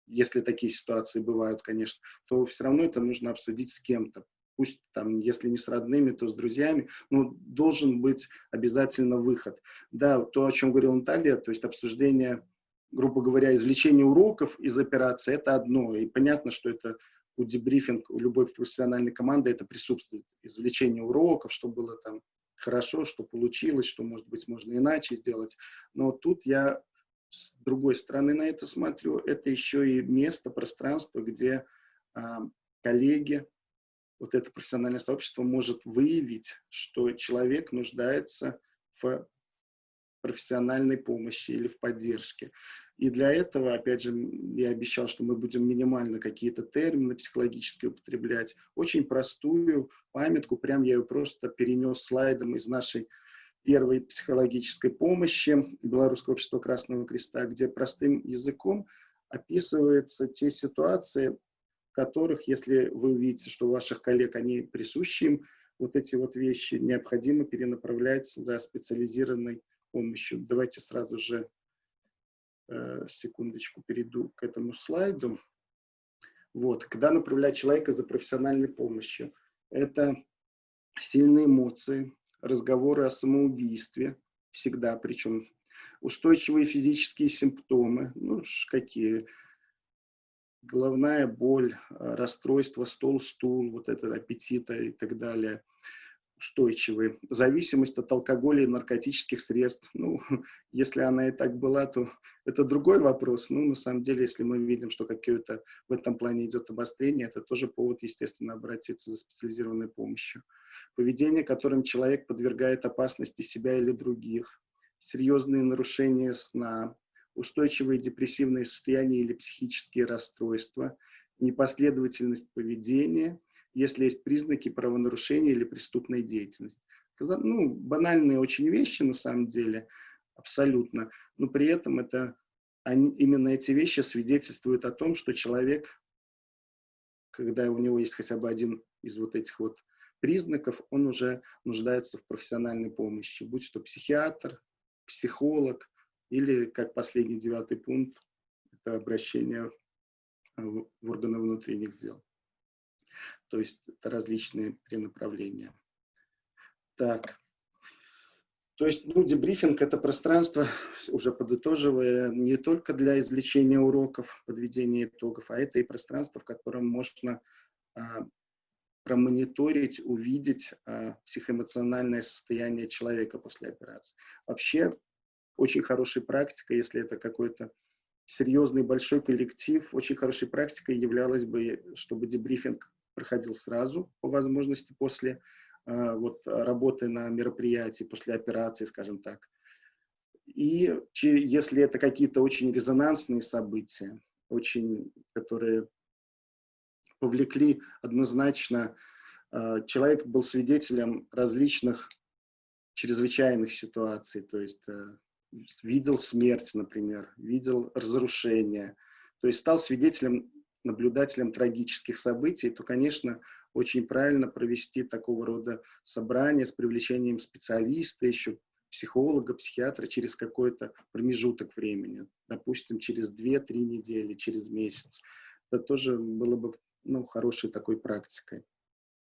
если такие ситуации бывают, конечно, то все равно это нужно обсудить с кем-то пусть там, если не с родными, то с друзьями, но должен быть обязательно выход. Да, то, о чем говорил Наталья, то есть обсуждение, грубо говоря, извлечение уроков из операции, это одно, и понятно, что это у дебрифинг, у любой профессиональной команды это присутствует, извлечение уроков, что было там хорошо, что получилось, что, может быть, можно иначе сделать, но тут я с другой стороны на это смотрю, это еще и место, пространство, где а, коллеги, вот это профессиональное сообщество может выявить, что человек нуждается в профессиональной помощи или в поддержке. И для этого, опять же, я обещал, что мы будем минимально какие-то термины психологические употреблять. Очень простую памятку, прям я ее просто перенес слайдом из нашей первой психологической помощи Белорусского общества Красного Креста, где простым языком описываются те ситуации, которых, если вы увидите, что у ваших коллег они присущи им, вот эти вот вещи необходимо перенаправлять за специализированной помощью. Давайте сразу же, секундочку, перейду к этому слайду. Вот, когда направлять человека за профессиональной помощью, это сильные эмоции, разговоры о самоубийстве, всегда, причем устойчивые физические симптомы, ну, какие, головная боль, э, расстройство стол-стул, вот это аппетита и так далее, устойчивые. Зависимость от алкоголя и наркотических средств. Ну, [LAUGHS] если она и так была, то это другой вопрос. Ну, на самом деле, если мы видим, что какое-то в этом плане идет обострение, это тоже повод, естественно, обратиться за специализированной помощью. Поведение, которым человек подвергает опасности себя или других. Серьезные нарушения сна, устойчивые депрессивные состояния или психические расстройства, непоследовательность поведения, если есть признаки правонарушения или преступной деятельности. Ну, банальные очень вещи на самом деле, абсолютно, но при этом это, они, именно эти вещи свидетельствуют о том, что человек когда у него есть хотя бы один из вот этих вот признаков, он уже нуждается в профессиональной помощи, будь то психиатр, психолог или, как последний девятый пункт, это обращение в органы внутренних дел. То есть это различные перенаправления. Так. То есть, ну, дебрифинг – это пространство, уже подытоживая, не только для извлечения уроков, подведения итогов, а это и пространство, в котором можно а, промониторить, увидеть а, психоэмоциональное состояние человека после операции. Вообще, очень хорошей практикой, если это какой-то серьезный большой коллектив, очень хорошей практикой являлось бы, чтобы дебрифинг проходил сразу, по возможности, после э, вот, работы на мероприятии, после операции, скажем так. И если это какие-то очень резонансные события, очень, которые повлекли однозначно, э, человек был свидетелем различных чрезвычайных ситуаций, то есть э, видел смерть, например, видел разрушение, то есть стал свидетелем наблюдателем трагических событий, то, конечно, очень правильно провести такого рода собрание с привлечением специалиста, еще психолога, психиатра через какой-то промежуток времени, допустим, через 2-3 недели, через месяц. Это тоже было бы ну, хорошей такой практикой,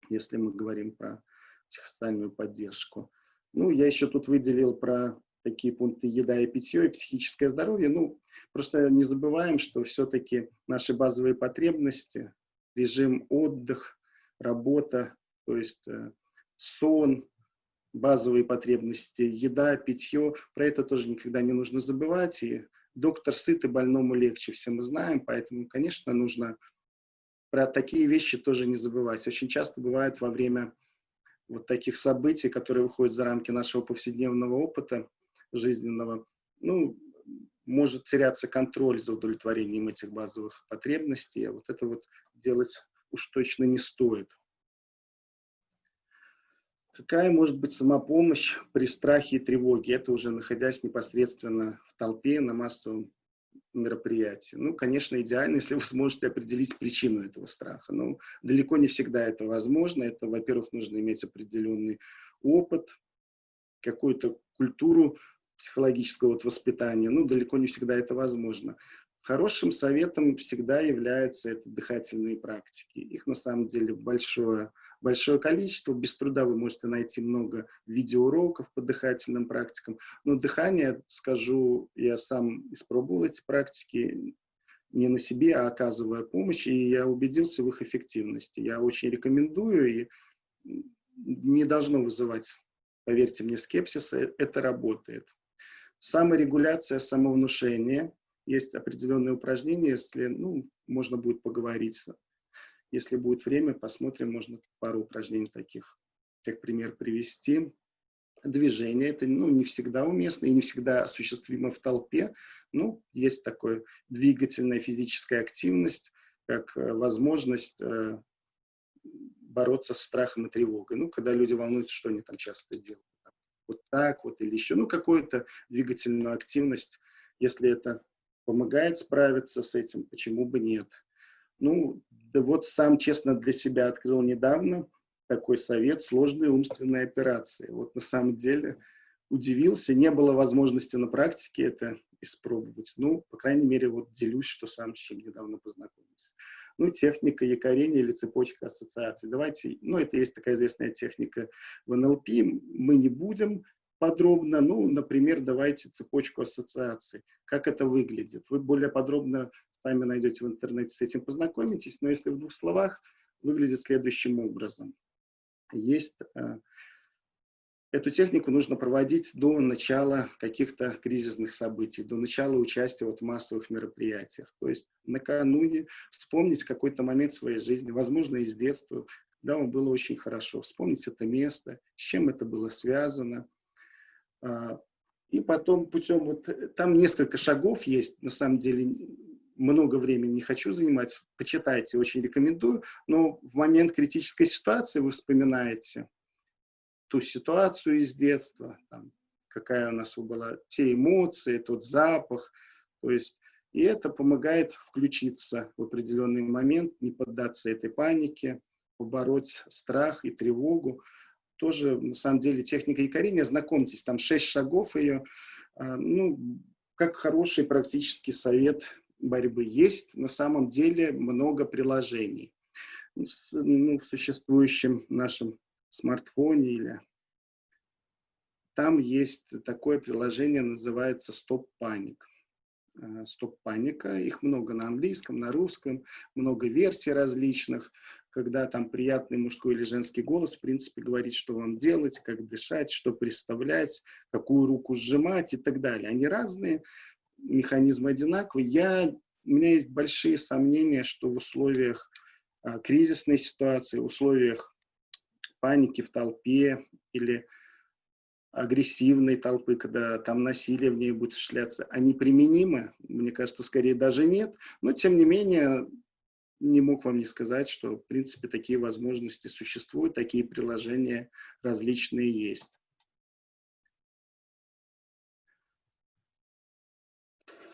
если мы говорим про психосоциальную поддержку. Ну, я еще тут выделил про такие пункты еда и питье, и психическое здоровье. Ну, просто не забываем, что все-таки наши базовые потребности, режим отдых, работа, то есть э, сон, базовые потребности, еда, питье, про это тоже никогда не нужно забывать. И доктор сыт, и больному легче, все мы знаем, поэтому, конечно, нужно про такие вещи тоже не забывать. Очень часто бывает во время вот таких событий, которые выходят за рамки нашего повседневного опыта, жизненного, ну, может теряться контроль за удовлетворением этих базовых потребностей, а вот это вот делать уж точно не стоит. Какая может быть самопомощь при страхе и тревоге? Это уже находясь непосредственно в толпе на массовом мероприятии. Ну, конечно, идеально, [LAUGHS] если вы сможете определить причину этого страха. Но далеко не всегда это возможно. Это, во-первых, нужно иметь определенный опыт, какую-то культуру психологического вот воспитания, ну, далеко не всегда это возможно. Хорошим советом всегда являются это дыхательные практики. Их на самом деле большое, большое количество. Без труда вы можете найти много видеоуроков по дыхательным практикам. Но дыхание, скажу, я сам испробовал эти практики не на себе, а оказывая помощь, и я убедился в их эффективности. Я очень рекомендую, и не должно вызывать, поверьте мне, скепсис, э, это работает. Саморегуляция, самовнушение. Есть определенные упражнения, если, ну, можно будет поговорить. Если будет время, посмотрим, можно пару упражнений таких, как пример привести. Движение, это ну, не всегда уместно и не всегда осуществимо в толпе. Ну, есть такая двигательная физическая активность, как э, возможность э, бороться с страхом и тревогой. Ну, когда люди волнуются, что они там часто делают вот так вот или еще, ну, какую-то двигательную активность, если это помогает справиться с этим, почему бы нет. Ну, да вот сам честно для себя открыл недавно такой совет сложные умственные операции. Вот на самом деле удивился, не было возможности на практике это испробовать. Ну, по крайней мере, вот делюсь, что сам с чем недавно познакомился ну, техника якорения или цепочка ассоциаций. Давайте, ну, это есть такая известная техника в НЛП, мы не будем подробно, ну, например, давайте цепочку ассоциаций. Как это выглядит? Вы более подробно сами найдете в интернете, с этим познакомитесь, но если в двух словах, выглядит следующим образом. Есть э, Эту технику нужно проводить до начала каких-то кризисных событий, до начала участия вот в массовых мероприятиях. То есть накануне вспомнить какой-то момент своей жизни, возможно, из детства, когда вам было очень хорошо, вспомнить это место, с чем это было связано. А, и потом путем, вот там несколько шагов есть, на самом деле много времени не хочу занимать, почитайте, очень рекомендую, но в момент критической ситуации вы вспоминаете, ту ситуацию из детства, там, какая у нас была, те эмоции, тот запах, то есть И это помогает включиться в определенный момент, не поддаться этой панике, побороть страх и тревогу. Тоже, на самом деле, техника якорения, знакомьтесь, там шесть шагов ее, а, ну, как хороший практический совет борьбы. Есть на самом деле много приложений ну, в существующем нашем смартфоне или там есть такое приложение, называется Stop Panic. Э, Стоп паника. Их много на английском, на русском, много версий различных, когда там приятный мужской или женский голос, в принципе, говорит, что вам делать, как дышать, что представлять, какую руку сжимать и так далее. Они разные, механизмы одинаковые. Я, у меня есть большие сомнения, что в условиях а, кризисной ситуации, в условиях паники в толпе или агрессивной толпы, когда там насилие в ней будет шляться, они применимы? Мне кажется, скорее даже нет. Но, тем не менее, не мог вам не сказать, что, в принципе, такие возможности существуют, такие приложения различные есть.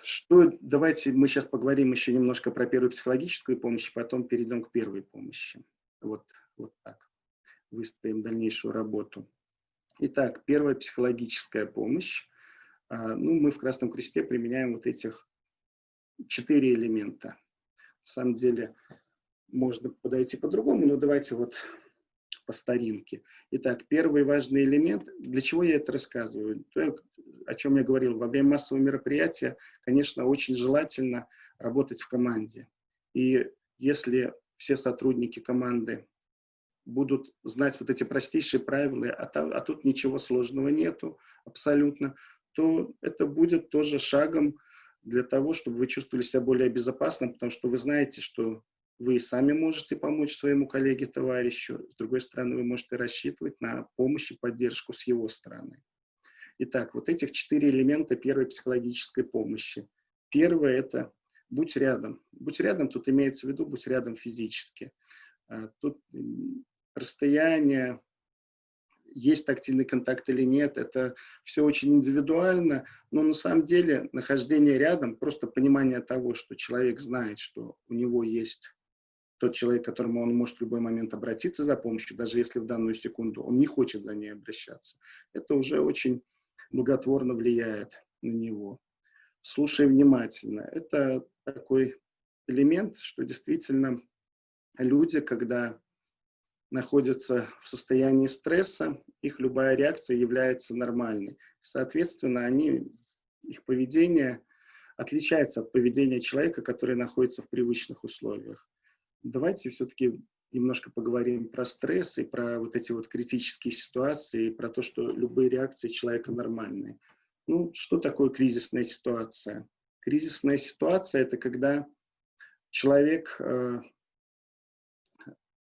Что, давайте мы сейчас поговорим еще немножко про первую психологическую помощь, потом перейдем к первой помощи. Вот, вот так. Выстроим дальнейшую работу. Итак, первая психологическая помощь. А, ну, мы в Красном Кресте применяем вот этих четыре элемента. На самом деле, можно подойти по-другому, но давайте вот по старинке. Итак, первый важный элемент. Для чего я это рассказываю? То, о чем я говорил. Во время массового мероприятия, конечно, очень желательно работать в команде. И если все сотрудники команды будут знать вот эти простейшие правила, а, там, а тут ничего сложного нету абсолютно, то это будет тоже шагом для того, чтобы вы чувствовали себя более безопасно, потому что вы знаете, что вы сами можете помочь своему коллеге, товарищу, с другой стороны, вы можете рассчитывать на помощь и поддержку с его стороны. Итак, вот этих четыре элемента первой психологической помощи. Первое – это будь рядом. Будь рядом, тут имеется в виду, будь рядом физически. А, тут расстояние, есть тактильный контакт или нет, это все очень индивидуально, но на самом деле нахождение рядом, просто понимание того, что человек знает, что у него есть тот человек, к которому он может в любой момент обратиться за помощью, даже если в данную секунду он не хочет за ней обращаться, это уже очень благотворно влияет на него. Слушай внимательно. Это такой элемент, что действительно люди, когда находятся в состоянии стресса, их любая реакция является нормальной. Соответственно, они, их поведение отличается от поведения человека, который находится в привычных условиях. Давайте все-таки немножко поговорим про стресс и про вот эти вот критические ситуации, и про то, что любые реакции человека нормальные. Ну, что такое кризисная ситуация? Кризисная ситуация – это когда человек э,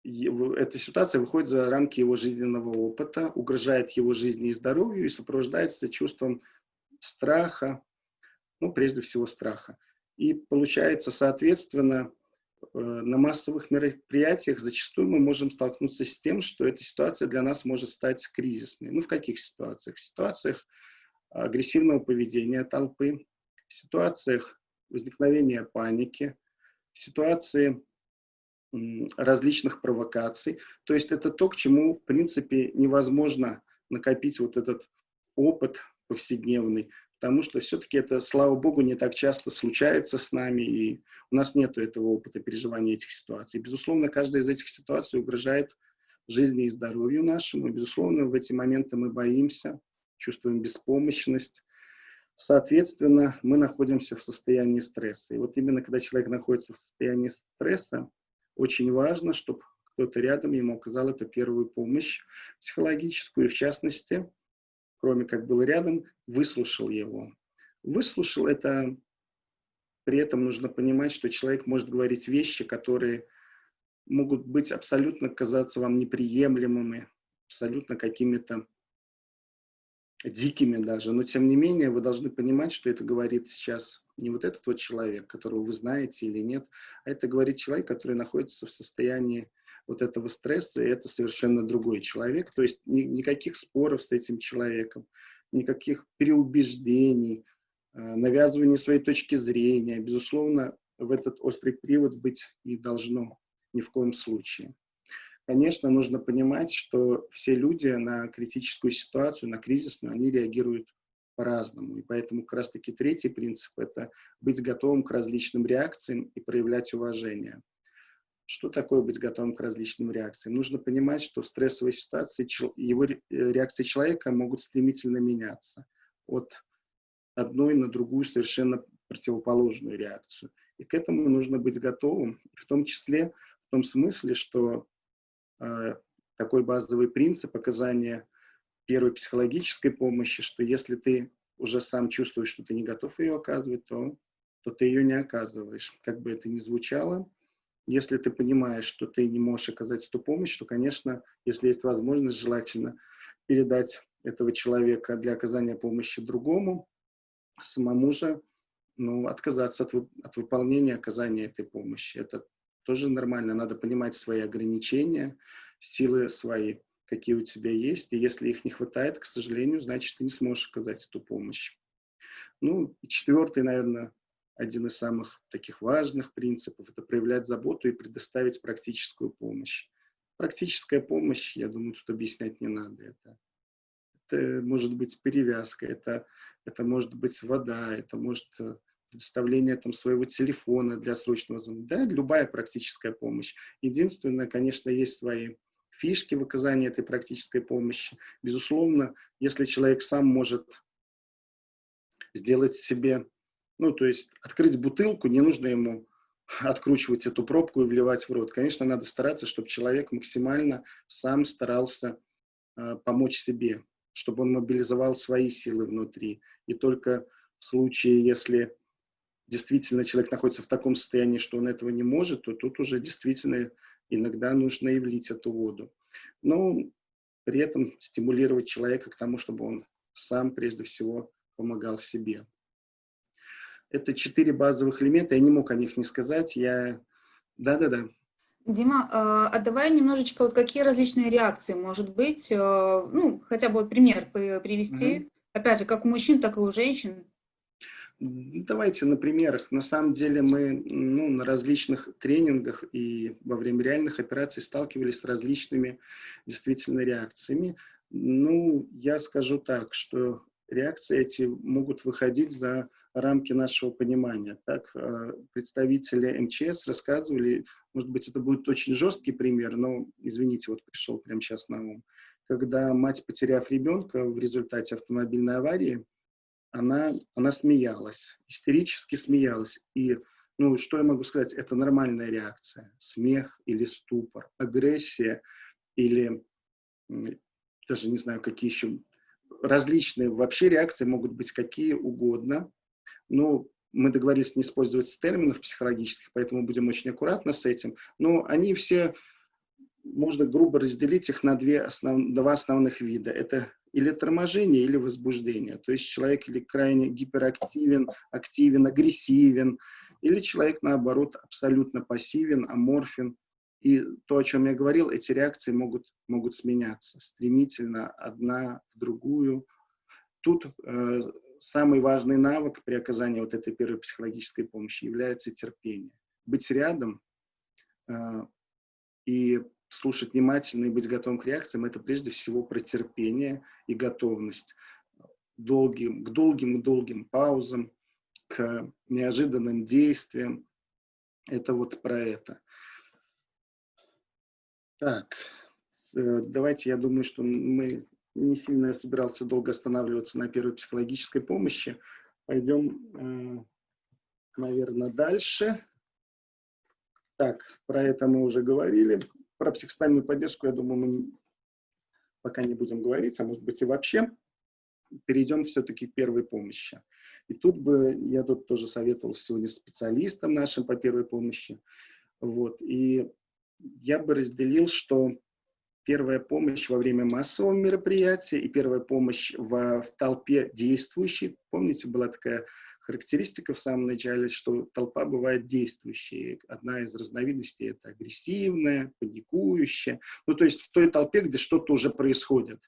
эта ситуация выходит за рамки его жизненного опыта, угрожает его жизни и здоровью и сопровождается чувством страха, ну, прежде всего страха. И получается, соответственно, э, на массовых мероприятиях зачастую мы можем столкнуться с тем, что эта ситуация для нас может стать кризисной. Ну, в каких ситуациях? В ситуациях агрессивного поведения толпы, в ситуациях возникновения паники, в ситуации различных провокаций. То есть это то, к чему, в принципе, невозможно накопить вот этот опыт повседневный, потому что все-таки это, слава богу, не так часто случается с нами, и у нас нет этого опыта переживания этих ситуаций. Безусловно, каждая из этих ситуаций угрожает жизни и здоровью нашему. Безусловно, в эти моменты мы боимся, чувствуем беспомощность. Соответственно, мы находимся в состоянии стресса. И вот именно когда человек находится в состоянии стресса, очень важно, чтобы кто-то рядом ему оказал эту первую помощь психологическую, и в частности, кроме как был рядом, выслушал его. Выслушал это, при этом нужно понимать, что человек может говорить вещи, которые могут быть абсолютно казаться вам неприемлемыми, абсолютно какими-то дикими даже, но тем не менее вы должны понимать, что это говорит сейчас не вот этот вот человек, которого вы знаете или нет, а это говорит человек, который находится в состоянии вот этого стресса, и это совершенно другой человек, то есть ни, никаких споров с этим человеком, никаких переубеждений, навязывание своей точки зрения. Безусловно, в этот острый привод быть не должно ни в коем случае. Конечно, нужно понимать, что все люди на критическую ситуацию, на кризисную, они реагируют по-разному. И поэтому как раз-таки третий принцип – это быть готовым к различным реакциям и проявлять уважение. Что такое быть готовым к различным реакциям? Нужно понимать, что в стрессовой ситуации его э, реакции человека могут стремительно меняться от одной на другую совершенно противоположную реакцию. И к этому нужно быть готовым, в том числе в том смысле, что такой базовый принцип оказания первой психологической помощи, что если ты уже сам чувствуешь, что ты не готов ее оказывать, то, то ты ее не оказываешь. Как бы это ни звучало, если ты понимаешь, что ты не можешь оказать эту помощь, то, конечно, если есть возможность, желательно передать этого человека для оказания помощи другому, самому же ну, отказаться от, от выполнения оказания этой помощи. Это тоже нормально. Надо понимать свои ограничения, силы свои, какие у тебя есть. И если их не хватает, к сожалению, значит, ты не сможешь оказать эту помощь. Ну, и четвертый, наверное, один из самых таких важных принципов – это проявлять заботу и предоставить практическую помощь. Практическая помощь, я думаю, тут объяснять не надо. Это, это может быть перевязка, это, это может быть вода, это может э, предоставление там, своего телефона для срочного звонка. Да, любая практическая помощь. Единственное, конечно, есть свои фишки в оказании этой практической помощи. Безусловно, если человек сам может сделать себе ну, то есть открыть бутылку, не нужно ему откручивать эту пробку и вливать в рот. Конечно, надо стараться, чтобы человек максимально сам старался э, помочь себе, чтобы он мобилизовал свои силы внутри. И только в случае, если действительно человек находится в таком состоянии, что он этого не может, то тут уже действительно иногда нужно и влить эту воду. Но при этом стимулировать человека к тому, чтобы он сам прежде всего помогал себе. Это четыре базовых элемента, я не мог о них не сказать. Я... Да-да-да. Дима, а, а давай немножечко, вот какие различные реакции, может быть, э, ну, хотя бы вот пример привести, угу. опять же, как у мужчин, так и у женщин. Давайте на примерах. На самом деле мы ну, на различных тренингах и во время реальных операций сталкивались с различными действительно реакциями. Ну, я скажу так, что реакции эти могут выходить за рамки нашего понимания. Так, э, представители МЧС рассказывали, может быть, это будет очень жесткий пример, но, извините, вот пришел прямо сейчас на ум. Когда мать, потеряв ребенка в результате автомобильной аварии, она, она смеялась, истерически смеялась. И, ну, что я могу сказать, это нормальная реакция. Смех или ступор, агрессия или даже не знаю, какие еще различные вообще реакции могут быть какие угодно. Ну, мы договорились не использовать терминов психологических, поэтому будем очень аккуратны с этим. Но они все, можно грубо разделить их на две основ, два основных вида. Это или торможение, или возбуждение. То есть человек или крайне гиперактивен, активен, агрессивен, или человек, наоборот, абсолютно пассивен, аморфен. И то, о чем я говорил, эти реакции могут, могут сменяться стремительно одна в другую. Тут э, самый важный навык при оказании вот этой первой психологической помощи является терпение. Быть рядом э, и слушать внимательно и быть готовым к реакциям – это прежде всего про терпение и готовность долгим, к долгим-долгим паузам, к неожиданным действиям. Это вот про это. Так, э, давайте, я думаю, что мы не сильно собирался долго останавливаться на первой психологической помощи. Пойдем, э, наверное, дальше. Так, про это мы уже говорили. Про психостоянную поддержку, я думаю, мы пока не будем говорить, а может быть и вообще. Перейдем все-таки к первой помощи. И тут бы, я тут тоже советовал сегодня специалистам нашим по первой помощи. Вот, и я бы разделил, что первая помощь во время массового мероприятия и первая помощь в, в толпе действующей. Помните, была такая характеристика в самом начале, что толпа бывает действующей. Одна из разновидностей – это агрессивная, паникующая. Ну, то есть в той толпе, где что-то уже происходит.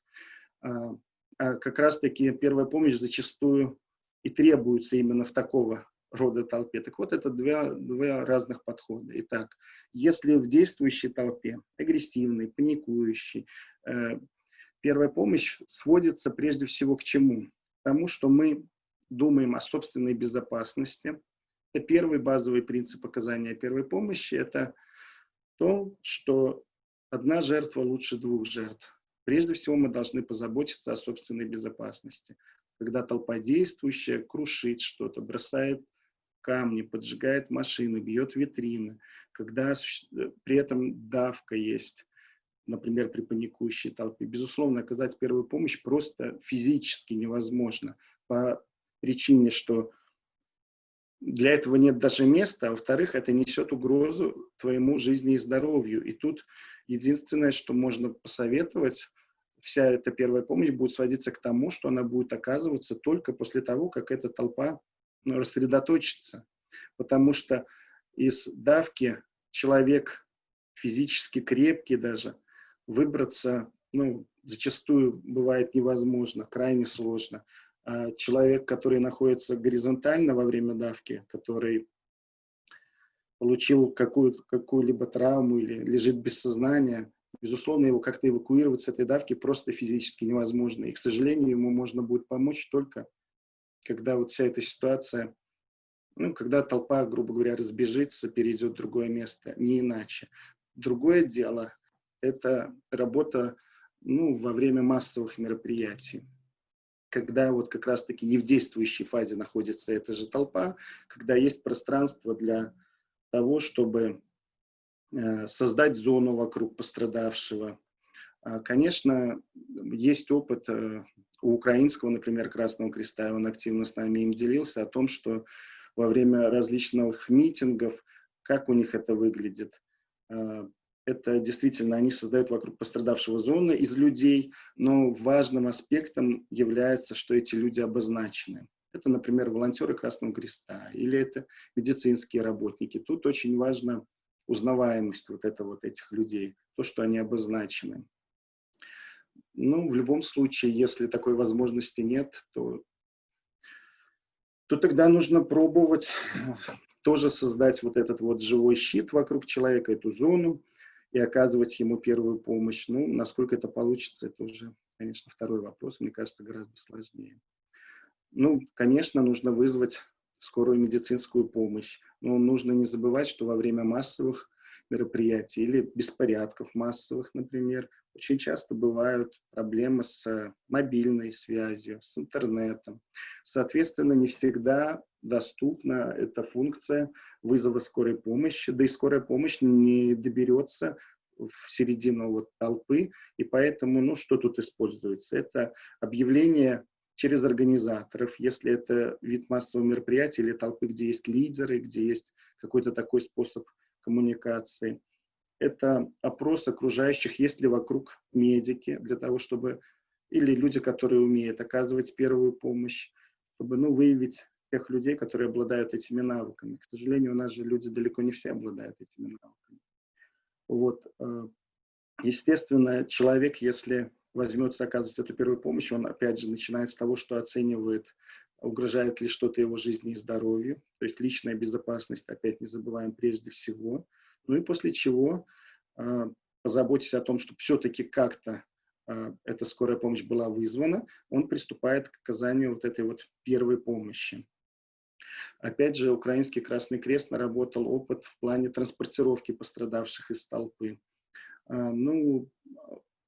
А, а как раз-таки первая помощь зачастую и требуются именно в такого рода толпе. Так вот, это два, два разных подхода. Итак, если в действующей толпе, агрессивной, паникующей, э, первая помощь сводится прежде всего к чему? К тому, что мы думаем о собственной безопасности. Это первый базовый принцип оказания первой помощи. Это то, что одна жертва лучше двух жертв. Прежде всего мы должны позаботиться о собственной безопасности. Когда толпа действующая крушит что-то, бросает камни, поджигает машины, бьет витрины, когда при этом давка есть, например, при паникующей толпе. Безусловно, оказать первую помощь просто физически невозможно по причине, что для этого нет даже места, а во-вторых, это несет угрозу твоему жизни и здоровью. И тут единственное, что можно посоветовать, вся эта первая помощь будет сводиться к тому, что она будет оказываться только после того, как эта толпа ну, рассредоточится. Потому что из давки человек физически крепкий даже, выбраться, ну, зачастую бывает невозможно, крайне сложно. А человек, который находится горизонтально во время давки, который получил какую-либо какую травму или лежит без сознания, безусловно, его как-то эвакуировать с этой давки просто физически невозможно. И, к сожалению, ему можно будет помочь только, когда вот вся эта ситуация, ну, когда толпа, грубо говоря, разбежится, перейдет в другое место, не иначе. Другое дело – это работа ну, во время массовых мероприятий когда вот как раз-таки не в действующей фазе находится эта же толпа, когда есть пространство для того, чтобы э, создать зону вокруг пострадавшего. А, конечно, есть опыт э, у украинского, например, Красного Креста, он активно с нами им делился, о том, что во время различных митингов, как у них это выглядит, а, это действительно они создают вокруг пострадавшего зоны из людей, но важным аспектом является, что эти люди обозначены. Это, например, волонтеры Красного Креста или это медицинские работники. Тут очень важна узнаваемость вот, это, вот этих людей, то, что они обозначены. Ну, в любом случае, если такой возможности нет, то, то тогда нужно пробовать тоже создать вот этот вот живой щит вокруг человека, эту зону, и оказывать ему первую помощь. Ну, насколько это получится, это уже, конечно, второй вопрос, мне кажется, гораздо сложнее. Ну, конечно, нужно вызвать скорую медицинскую помощь, но нужно не забывать, что во время массовых мероприятий или беспорядков массовых, например, очень часто бывают проблемы с мобильной связью, с интернетом. Соответственно, не всегда доступна эта функция вызова скорой помощи, да и скорая помощь не доберется в середину вот толпы, и поэтому, ну, что тут используется? Это объявление через организаторов, если это вид массового мероприятия или толпы, где есть лидеры, где есть какой-то такой способ коммуникации. Это опрос окружающих, есть ли вокруг медики, для того, чтобы, или люди, которые умеют оказывать первую помощь, чтобы ну, выявить тех людей, которые обладают этими навыками. К сожалению, у нас же люди далеко не все обладают этими навыками. Вот. Э, естественно, человек, если возьмется оказывать эту первую помощь, он опять же начинает с того, что оценивает, угрожает ли что-то его жизни и здоровью, то есть личная безопасность, опять не забываем прежде всего. Ну и после чего э, позаботьтесь о том, чтобы все-таки как-то э, эта скорая помощь была вызвана, он приступает к оказанию вот этой вот первой помощи. Опять же, Украинский Красный Крест наработал опыт в плане транспортировки пострадавших из толпы. А, ну,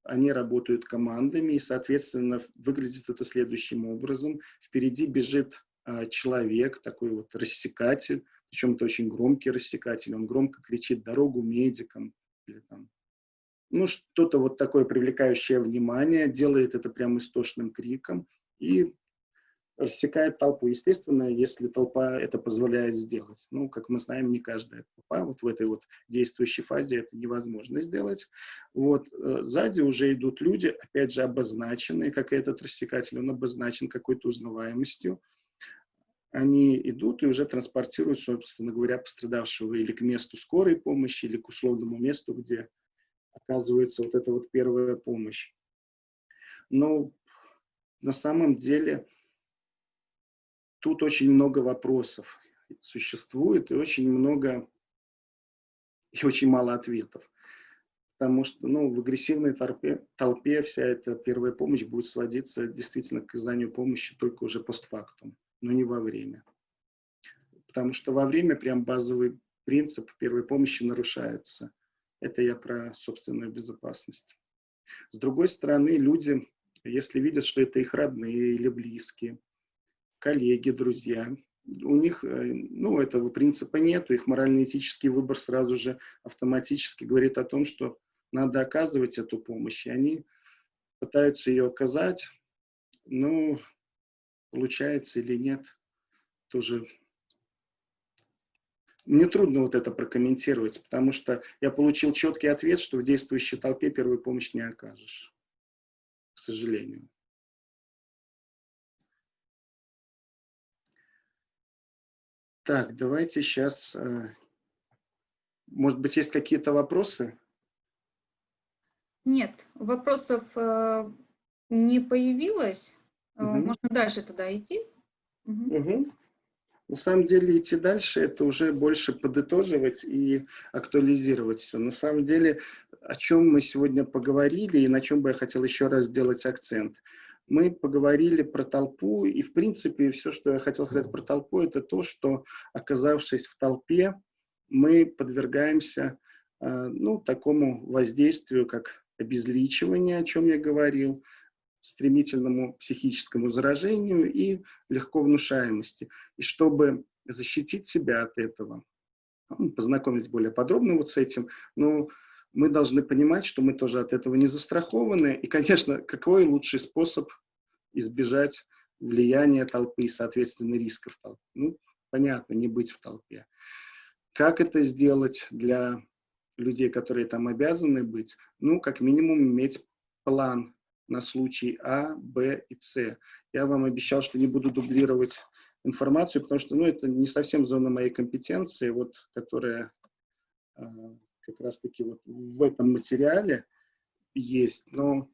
они работают командами, и, соответственно, выглядит это следующим образом. Впереди бежит а, человек, такой вот рассекатель, причем это очень громкий рассекатель, он громко кричит «дорогу медикам», или там, ну, что-то вот такое привлекающее внимание, делает это прямо истошным криком, и рассекает толпу. Естественно, если толпа это позволяет сделать. Ну, как мы знаем, не каждая толпа, вот в этой вот действующей фазе это невозможно сделать. Вот, э, сзади уже идут люди, опять же, обозначенные, как этот рассекатель, он обозначен какой-то узнаваемостью. Они идут и уже транспортируют, собственно говоря, пострадавшего или к месту скорой помощи, или к условному месту, где оказывается вот эта вот первая помощь. Но на самом деле тут очень много вопросов существует и очень много и очень мало ответов. Потому что ну, в агрессивной толпе, толпе вся эта первая помощь будет сводиться действительно к оказанию помощи только уже постфактум, но не во время. Потому что во время прям базовый принцип первой помощи нарушается. Это я про собственную безопасность. С другой стороны, люди, если видят, что это их родные или близкие, коллеги, друзья, у них, э, ну, этого принципа нет, их морально-этический выбор сразу же автоматически говорит о том, что надо оказывать эту помощь, и они пытаются ее оказать, ну, получается или нет, тоже мне трудно вот это прокомментировать, потому что я получил четкий ответ, что в действующей толпе первую помощь не окажешь, к сожалению. Так, давайте сейчас... Э, может быть, есть какие-то вопросы? Нет, вопросов э, не появилось. Угу. Можно дальше тогда идти. Угу. Угу. На самом деле идти дальше – это уже больше подытоживать и актуализировать все. На самом деле, о чем мы сегодня поговорили и на чем бы я хотел еще раз сделать акцент. Мы поговорили про толпу, и в принципе все, что я хотел сказать про толпу, это то, что оказавшись в толпе, мы подвергаемся э, ну, такому воздействию, как обезличивание, о чем я говорил, стремительному психическому заражению и легко внушаемости. И чтобы защитить себя от этого, ну, познакомить более подробно вот с этим, но мы должны понимать, что мы тоже от этого не застрахованы. И, конечно, какой лучший способ избежать влияния толпы и, соответственно, рисков толпы? Ну, понятно, не быть в толпе. Как это сделать для людей, которые там обязаны быть? Ну, как минимум, иметь план на случай А, Б и С. Я вам обещал, что не буду дублировать информацию, потому что ну, это не совсем зона моей компетенции, вот, которая э, как раз-таки вот в этом материале есть. Но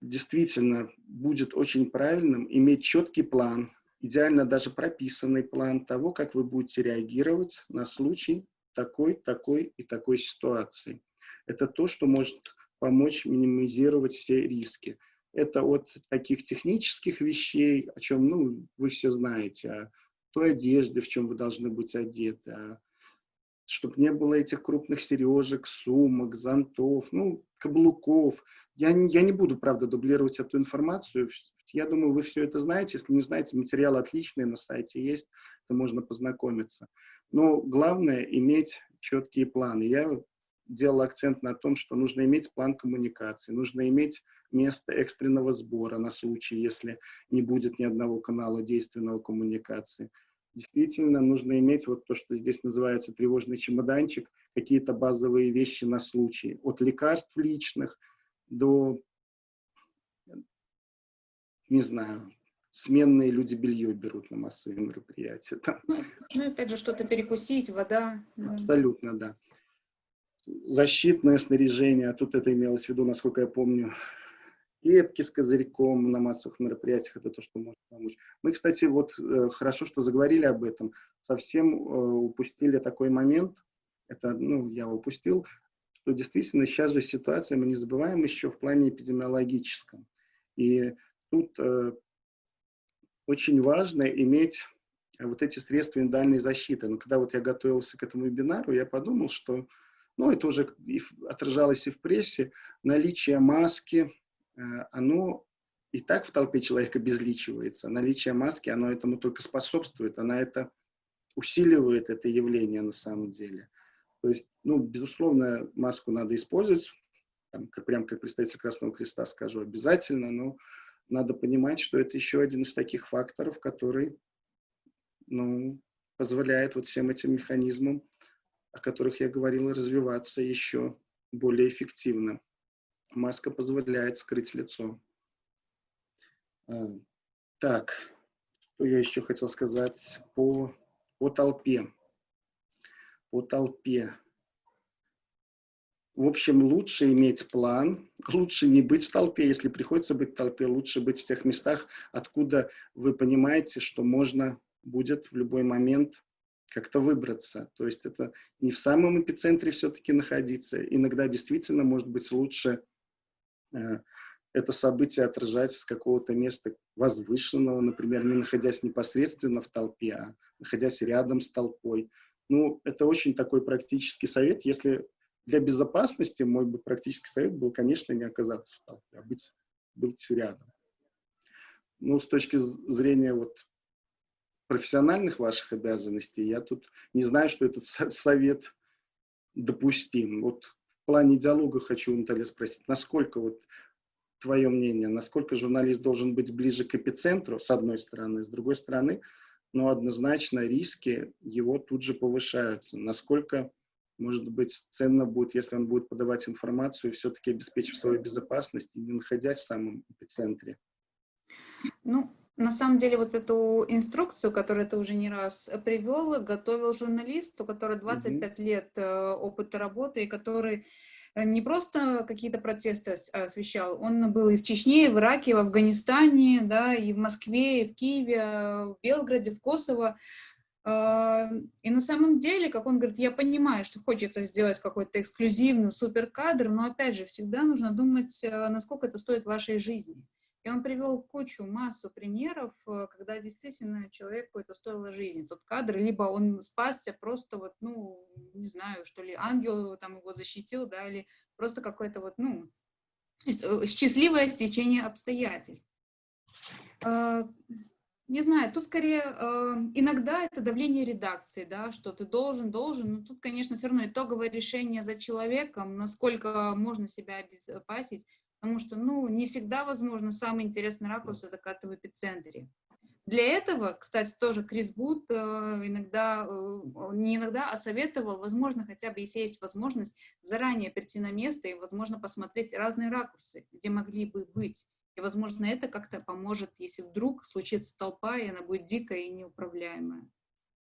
действительно будет очень правильным иметь четкий план, идеально даже прописанный план того, как вы будете реагировать на случай такой, такой и такой ситуации. Это то, что может помочь минимизировать все риски. Это от таких технических вещей, о чем ну, вы все знаете, о той одежде, в чем вы должны быть одеты, о чтобы не было этих крупных сережек, сумок, зонтов, ну, каблуков. Я, я не буду, правда, дублировать эту информацию. Я думаю, вы все это знаете. Если не знаете, материал отличный на сайте есть, то можно познакомиться. Но главное иметь четкие планы. Я делал акцент на том, что нужно иметь план коммуникации, нужно иметь место экстренного сбора на случай, если не будет ни одного канала действенного коммуникации. Действительно, нужно иметь вот то, что здесь называется тревожный чемоданчик, какие-то базовые вещи на случай, от лекарств личных до, не знаю, сменные люди белье берут на массовые мероприятия. Там. Ну, ну, опять же, что-то перекусить, вода. Абсолютно, да защитное снаряжение, а тут это имелось в виду, насколько я помню, кепки с козырьком на массовых мероприятиях, это то, что может помочь. Мы, кстати, вот э, хорошо, что заговорили об этом, совсем э, упустили такой момент, это, ну, я упустил, что действительно сейчас же ситуация, мы не забываем еще в плане эпидемиологическом. И тут э, очень важно иметь вот эти средства индивидуальной защиты. Но когда вот я готовился к этому вебинару, я подумал, что ну, это уже и отражалось и в прессе, наличие маски, оно и так в толпе человека безличивается. Наличие маски, оно этому только способствует, она это усиливает это явление на самом деле. То есть, ну, безусловно, маску надо использовать, там, как, прям как представитель Красного Креста скажу, обязательно, но надо понимать, что это еще один из таких факторов, который ну, позволяет вот всем этим механизмам о которых я говорил, развиваться еще более эффективно. Маска позволяет скрыть лицо. А, так, что я еще хотел сказать по, по толпе. По толпе. в общем, лучше иметь план, лучше не быть в толпе, если приходится быть в толпе, лучше быть в тех местах, откуда вы понимаете, что можно будет в любой момент как-то выбраться. То есть это не в самом эпицентре все-таки находиться. Иногда действительно может быть лучше это событие отражать с какого-то места возвышенного, например, не находясь непосредственно в толпе, а находясь рядом с толпой. Ну, это очень такой практический совет. Если для безопасности мой бы практический совет был, конечно, не оказаться в толпе, а быть, быть рядом. Ну, с точки зрения вот профессиональных ваших обязанностей, я тут не знаю, что этот совет допустим. Вот плане диалога хочу, Наталья, спросить, насколько вот твое мнение, насколько журналист должен быть ближе к эпицентру, с одной стороны, с другой стороны, но однозначно риски его тут же повышаются. Насколько, может быть, ценно будет, если он будет подавать информацию, все-таки обеспечив свою безопасность не находясь в самом эпицентре? Ну, на самом деле, вот эту инструкцию, которую ты уже не раз привел, готовил журналист, у которого 25 mm -hmm. лет э, опыта работы, и который Э, не просто какие-то протесты освещал, он был и в Чечне, и в Ираке, и в Афганистане, да, и в Москве, и в Киеве, э, в Белграде, в Косово. А, и на самом деле, как он говорит, я понимаю, что хочется сделать какой-то эксклюзивный суперкадр, но опять же, всегда нужно думать, э, насколько это стоит вашей жизни. И он привел кучу, массу примеров, э, когда действительно человек какой-то стоило жизни. Тот кадр, либо он спасся просто вот, ну, не знаю, что ли, ангел там его защитил, да, или просто какое-то вот, ну, э, счастливое стечение обстоятельств. А, не знаю, тут скорее э, иногда это давление редакции, да, что ты должен, должен, но тут, конечно, все равно итоговое решение за человеком, насколько можно себя обезопасить, потому что, ну, не всегда возможно самый интересный ракурс это как-то в эпицентре. Для этого, кстати, тоже Крис Бут э, иногда, э, не иногда, а советовал, возможно, хотя бы, если есть возможность, заранее прийти на место и, возможно, посмотреть разные ракурсы, где могли бы быть. И, возможно, это как-то поможет, если вдруг случится толпа, и она будет дикая и неуправляемая.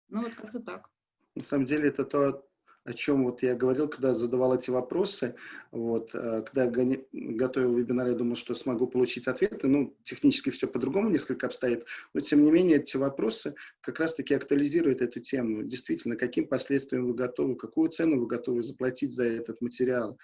Ну, вот как-то так. На самом деле, это то, о чем вот я говорил, когда задавал эти вопросы, вот, э, когда я готовил вебинар, я думал, что смогу получить ответы, ну, технически все по-другому несколько обстоит, но тем не менее эти вопросы как раз-таки актуализируют эту тему. Действительно, каким последствиям вы готовы, какую цену вы готовы заплатить за этот материал,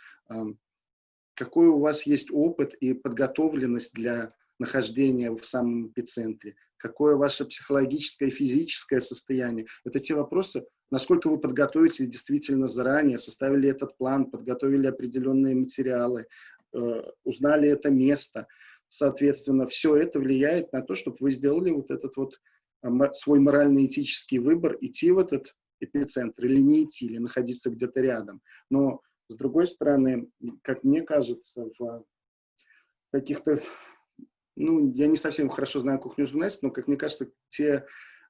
какой у вас есть опыт и подготовленность для нахождения в самом эпицентре, какое ваше психологическое и физическое состояние. Это те вопросы, насколько вы подготовитесь действительно заранее, составили этот план, подготовили определенные материалы, э, узнали это место. Соответственно, все это влияет на то, чтобы вы сделали вот этот вот э, свой морально-этический выбор, идти в этот эпицентр или не идти, или находиться где-то рядом. Но, с другой стороны, как мне кажется, в каких-то ну, я не совсем хорошо знаю кухню журналистов, но, как мне кажется, те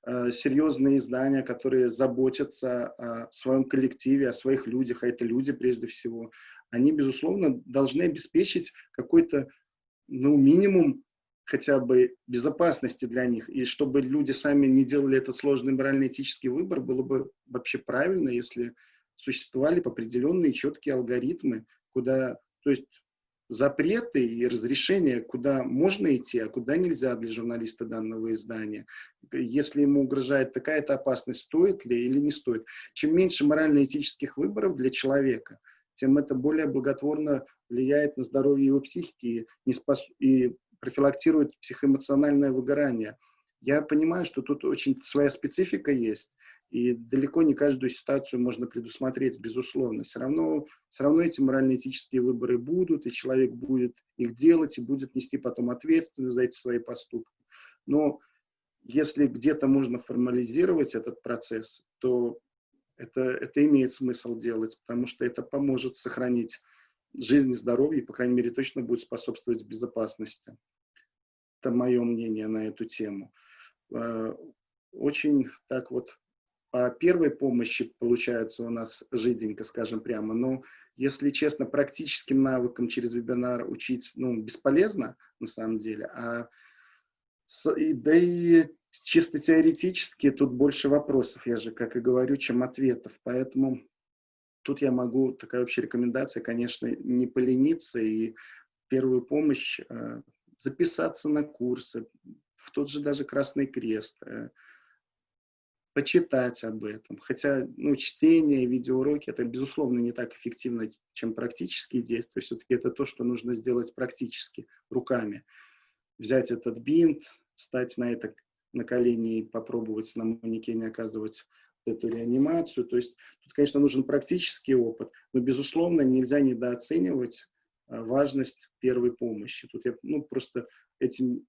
э, серьезные издания, которые заботятся о своем коллективе, о своих людях, а это люди прежде всего, они, безусловно, должны обеспечить какой-то, ну, минимум хотя бы безопасности для них. И чтобы люди сами не делали этот сложный морально-этический выбор, было бы вообще правильно, если существовали определенные четкие алгоритмы, куда, то есть запреты и разрешения, куда можно идти, а куда нельзя для журналиста данного издания. Если ему угрожает такая-то опасность, стоит ли или не стоит. Чем меньше морально-этических выборов для человека, тем это более благотворно влияет на здоровье его психики и, не спас... и профилактирует психоэмоциональное выгорание. Я понимаю, что тут очень своя специфика есть, и далеко не каждую ситуацию можно предусмотреть, безусловно. Все равно, все равно эти морально-этические выборы будут, и человек будет их делать, и будет нести потом ответственность за эти свои поступки. Но если где-то можно формализировать этот процесс, то это, это имеет смысл делать, потому что это поможет сохранить жизнь и здоровье, и, по крайней мере, точно будет способствовать безопасности. Это мое мнение на эту тему. Э, очень так вот по первой помощи получается у нас жиденько, скажем прямо, но, если честно, практическим навыкам через вебинар учить ну, бесполезно на самом деле, а да и чисто теоретически тут больше вопросов, я же как и говорю, чем ответов, поэтому тут я могу, такая общая рекомендация, конечно, не полениться и первую помощь э, записаться на курсы, в тот же даже Красный Крест, э, почитать об этом. Хотя ну, чтение, видеоуроки, это, безусловно, не так эффективно, чем практические действия. Все-таки это то, что нужно сделать практически, руками. Взять этот бинт, стать на это на колени и попробовать на манекене оказывать эту реанимацию. То есть тут, конечно, нужен практический опыт, но, безусловно, нельзя недооценивать а, важность первой помощи. Тут я ну, просто этим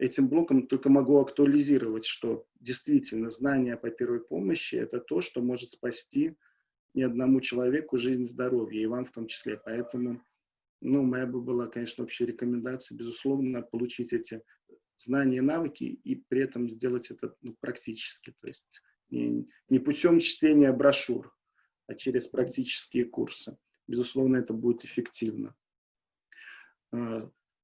этим блоком только могу актуализировать, что действительно знание по первой помощи – это то, что может спасти ни одному человеку жизнь, здоровье, и вам в том числе. Поэтому, ну, моя бы была, конечно, общая рекомендация, безусловно, получить эти знания и навыки, и при этом сделать это ну, практически, то есть не, не путем чтения брошюр, а через практические курсы. Безусловно, это будет эффективно.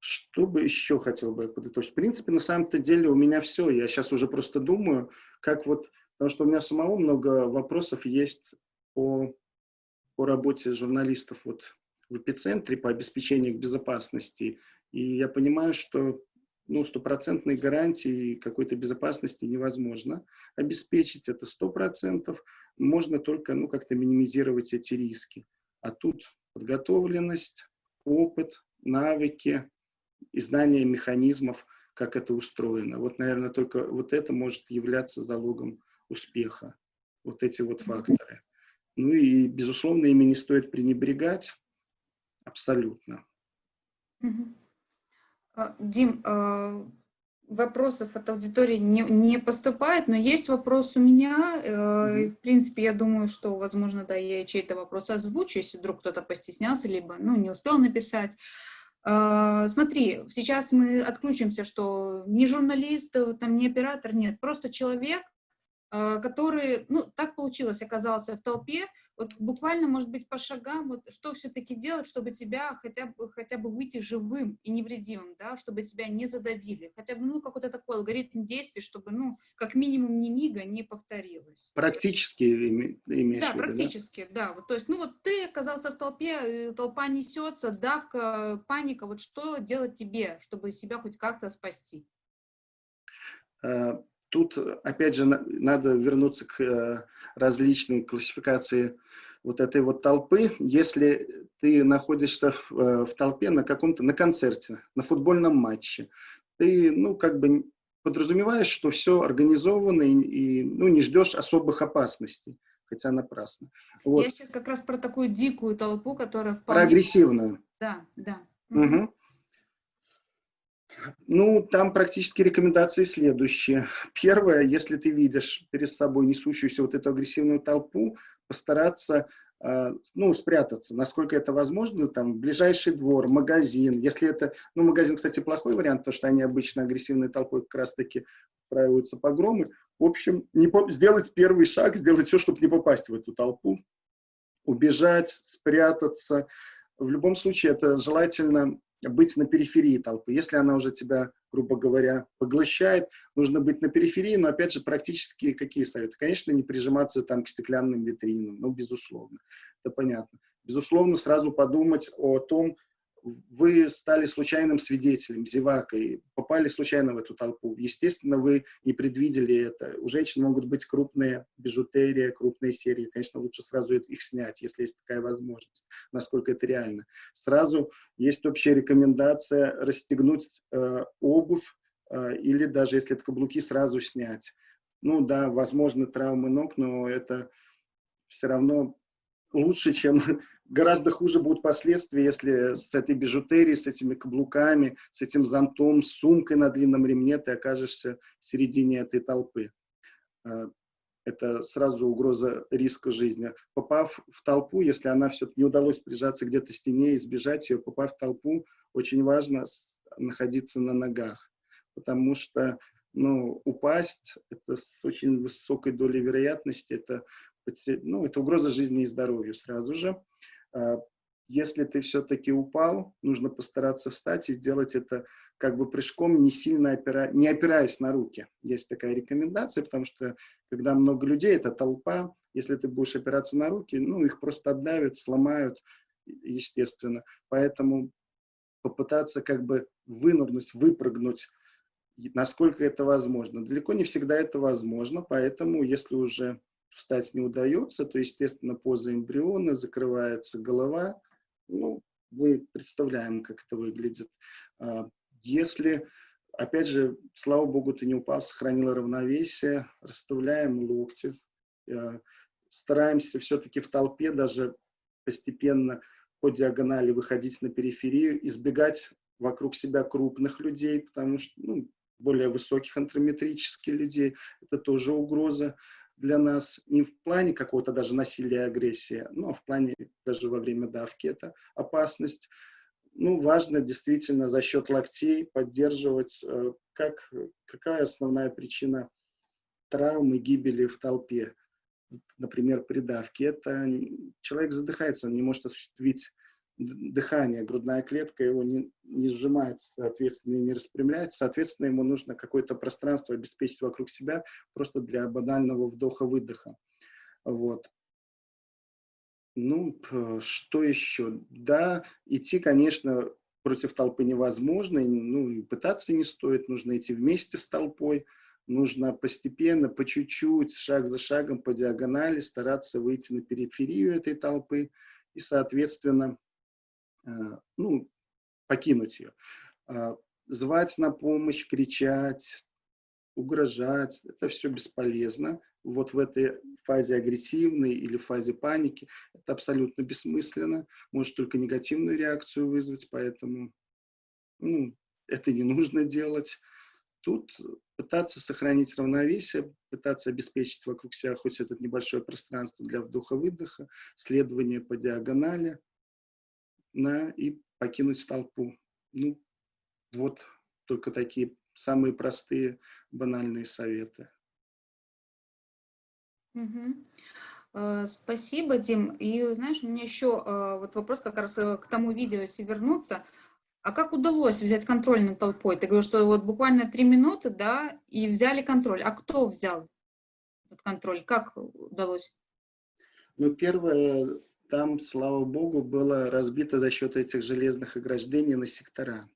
Что бы еще хотел бы подытожить? В принципе, на самом-то деле у меня все. Я сейчас уже просто думаю, как вот, потому что у меня самого много вопросов есть по, по работе журналистов вот в эпицентре, по обеспечению безопасности. И я понимаю, что ну, стопроцентной гарантии какой-то безопасности невозможно обеспечить, это сто процентов. Можно только ну, как-то минимизировать эти риски. А тут подготовленность, опыт, навыки, и знание механизмов, как это устроено. Вот, наверное, только вот это может являться залогом успеха, вот эти вот факторы. Ну и, безусловно, ими не стоит пренебрегать абсолютно. А, Дим, а, вопросов от аудитории не, не поступает, но есть вопрос у меня. Mm В принципе, я думаю, что, возможно, да, я чей-то вопрос озвучу, если вдруг кто-то постеснялся, либо ну, не успел написать. А, смотри, сейчас мы отключимся, что ни журналист, э, там, ни оператор, нет, просто человек, который, ну, так получилось, оказался в толпе, вот буквально, может быть, по шагам, вот что все-таки делать, чтобы тебя хотя бы, хотя бы выйти живым и невредимым, да, чтобы тебя не задавили, хотя бы, ну, какой-то такой алгоритм действий, чтобы, ну, как минимум ни мига не повторилось. Практически имеешь Да, практически, да? да, вот, то есть, ну, вот ты оказался в толпе, толпа несется, давка, паника, вот что делать тебе, чтобы себя хоть как-то спасти? Тут, опять же, надо вернуться к э, различной классификации вот этой вот толпы. Если ты находишься в, э, в толпе на каком-то, на концерте, на футбольном матче, ты, ну, как бы подразумеваешь, что все организовано и, и ну, не ждешь особых опасностей, хотя напрасно. Вот. Я сейчас как раз про такую дикую толпу, которая вполне... Про агрессивную. Да, да. Угу. Ну, там практически рекомендации следующие. Первое, если ты видишь перед собой несущуюся вот эту агрессивную толпу, постараться а, ну, спрятаться, насколько это возможно, там, ближайший двор, магазин, если это, ну, магазин, кстати, плохой вариант, потому что они обычно агрессивной толпой как раз-таки устраиваются погромы, в общем, не по, сделать первый шаг, сделать все, чтобы не попасть в эту толпу, убежать, спрятаться, в любом случае это желательно быть на периферии толпы. Если она уже тебя, грубо говоря, поглощает, нужно быть на периферии, но, опять же, практически какие советы? Конечно, не прижиматься там к стеклянным витринам, ну, безусловно, это понятно. Безусловно, сразу подумать о том, вы стали случайным свидетелем, зевакой, попали случайно в эту толпу. Естественно, вы не предвидели это. У женщин могут быть крупные бижутерия, крупные серии. Конечно, лучше сразу их снять, если есть такая возможность, насколько это реально. Сразу есть общая рекомендация расстегнуть э, обувь э, или даже если это каблуки, сразу снять. Ну да, возможно, травмы ног, но это все равно лучше, чем [LAUGHS] гораздо хуже будут последствия, если с этой бижутерией, с этими каблуками, с этим зонтом, с сумкой на длинном ремне ты окажешься в середине этой толпы. А, это сразу угроза риска жизни. Попав в толпу, если она все-таки не удалось прижаться где-то к стене, избежать ее, попав в толпу, очень важно находиться на ногах, потому что ну, упасть, это с очень высокой долей вероятности, это ну, это угроза жизни и здоровью сразу же. А, если ты все-таки упал, нужно постараться встать и сделать это как бы прыжком, не сильно опира... не опираясь на руки. Есть такая рекомендация, потому что когда много людей, это толпа, Если ты будешь опираться на руки, ну, их просто отдавят, сломают, естественно. Поэтому попытаться как бы вынырнуть, выпрыгнуть, насколько это возможно. Далеко не всегда это возможно, поэтому если уже встать не удается, то, естественно, поза эмбриона, закрывается голова. Ну, мы представляем, как это выглядит. А, если, опять же, слава богу, ты не упал, сохранил равновесие, расставляем локти, а, стараемся все-таки в толпе даже постепенно по диагонали выходить на периферию, избегать вокруг себя крупных людей, потому что ну, более высоких антрометрических людей, это тоже угроза для нас не в плане какого-то даже насилия и агрессии, но в плане даже во время давки это опасность. Ну, важно действительно за счет локтей поддерживать, э, как, какая основная причина травмы, гибели в толпе, например, при давке. Это человек задыхается, он не может осуществить дыхание, грудная клетка его не, не сжимается, соответственно, не распрямляется, соответственно, ему нужно какое-то пространство обеспечить вокруг себя просто для банального вдоха-выдоха. Вот. Ну, что еще? Да, идти, конечно, против толпы невозможно, ну, и пытаться не стоит, нужно идти вместе с толпой, нужно постепенно, по чуть-чуть, шаг за шагом, по диагонали стараться выйти на периферию этой толпы и, соответственно, ну, покинуть ее. А, звать на помощь, кричать, угрожать, это все бесполезно. Вот в этой фазе агрессивной или фазе паники это абсолютно бессмысленно, может только негативную реакцию вызвать, поэтому ну, это не нужно делать. Тут пытаться сохранить равновесие, пытаться обеспечить вокруг себя хоть это небольшое пространство для вдоха-выдоха, следование по диагонали – на, и покинуть толпу. Ну, вот только такие самые простые, банальные советы. Угу. Спасибо, Дим. И знаешь, у меня еще э, вот вопрос как раз э, к тому видео, если вернуться. А как удалось взять контроль над толпой? Ты говоришь, что вот буквально три минуты, да, и взяли контроль. А кто взял этот контроль? Как удалось? Ну, первое, там, слава богу, было разбито за счет этих железных ограждений на сектора.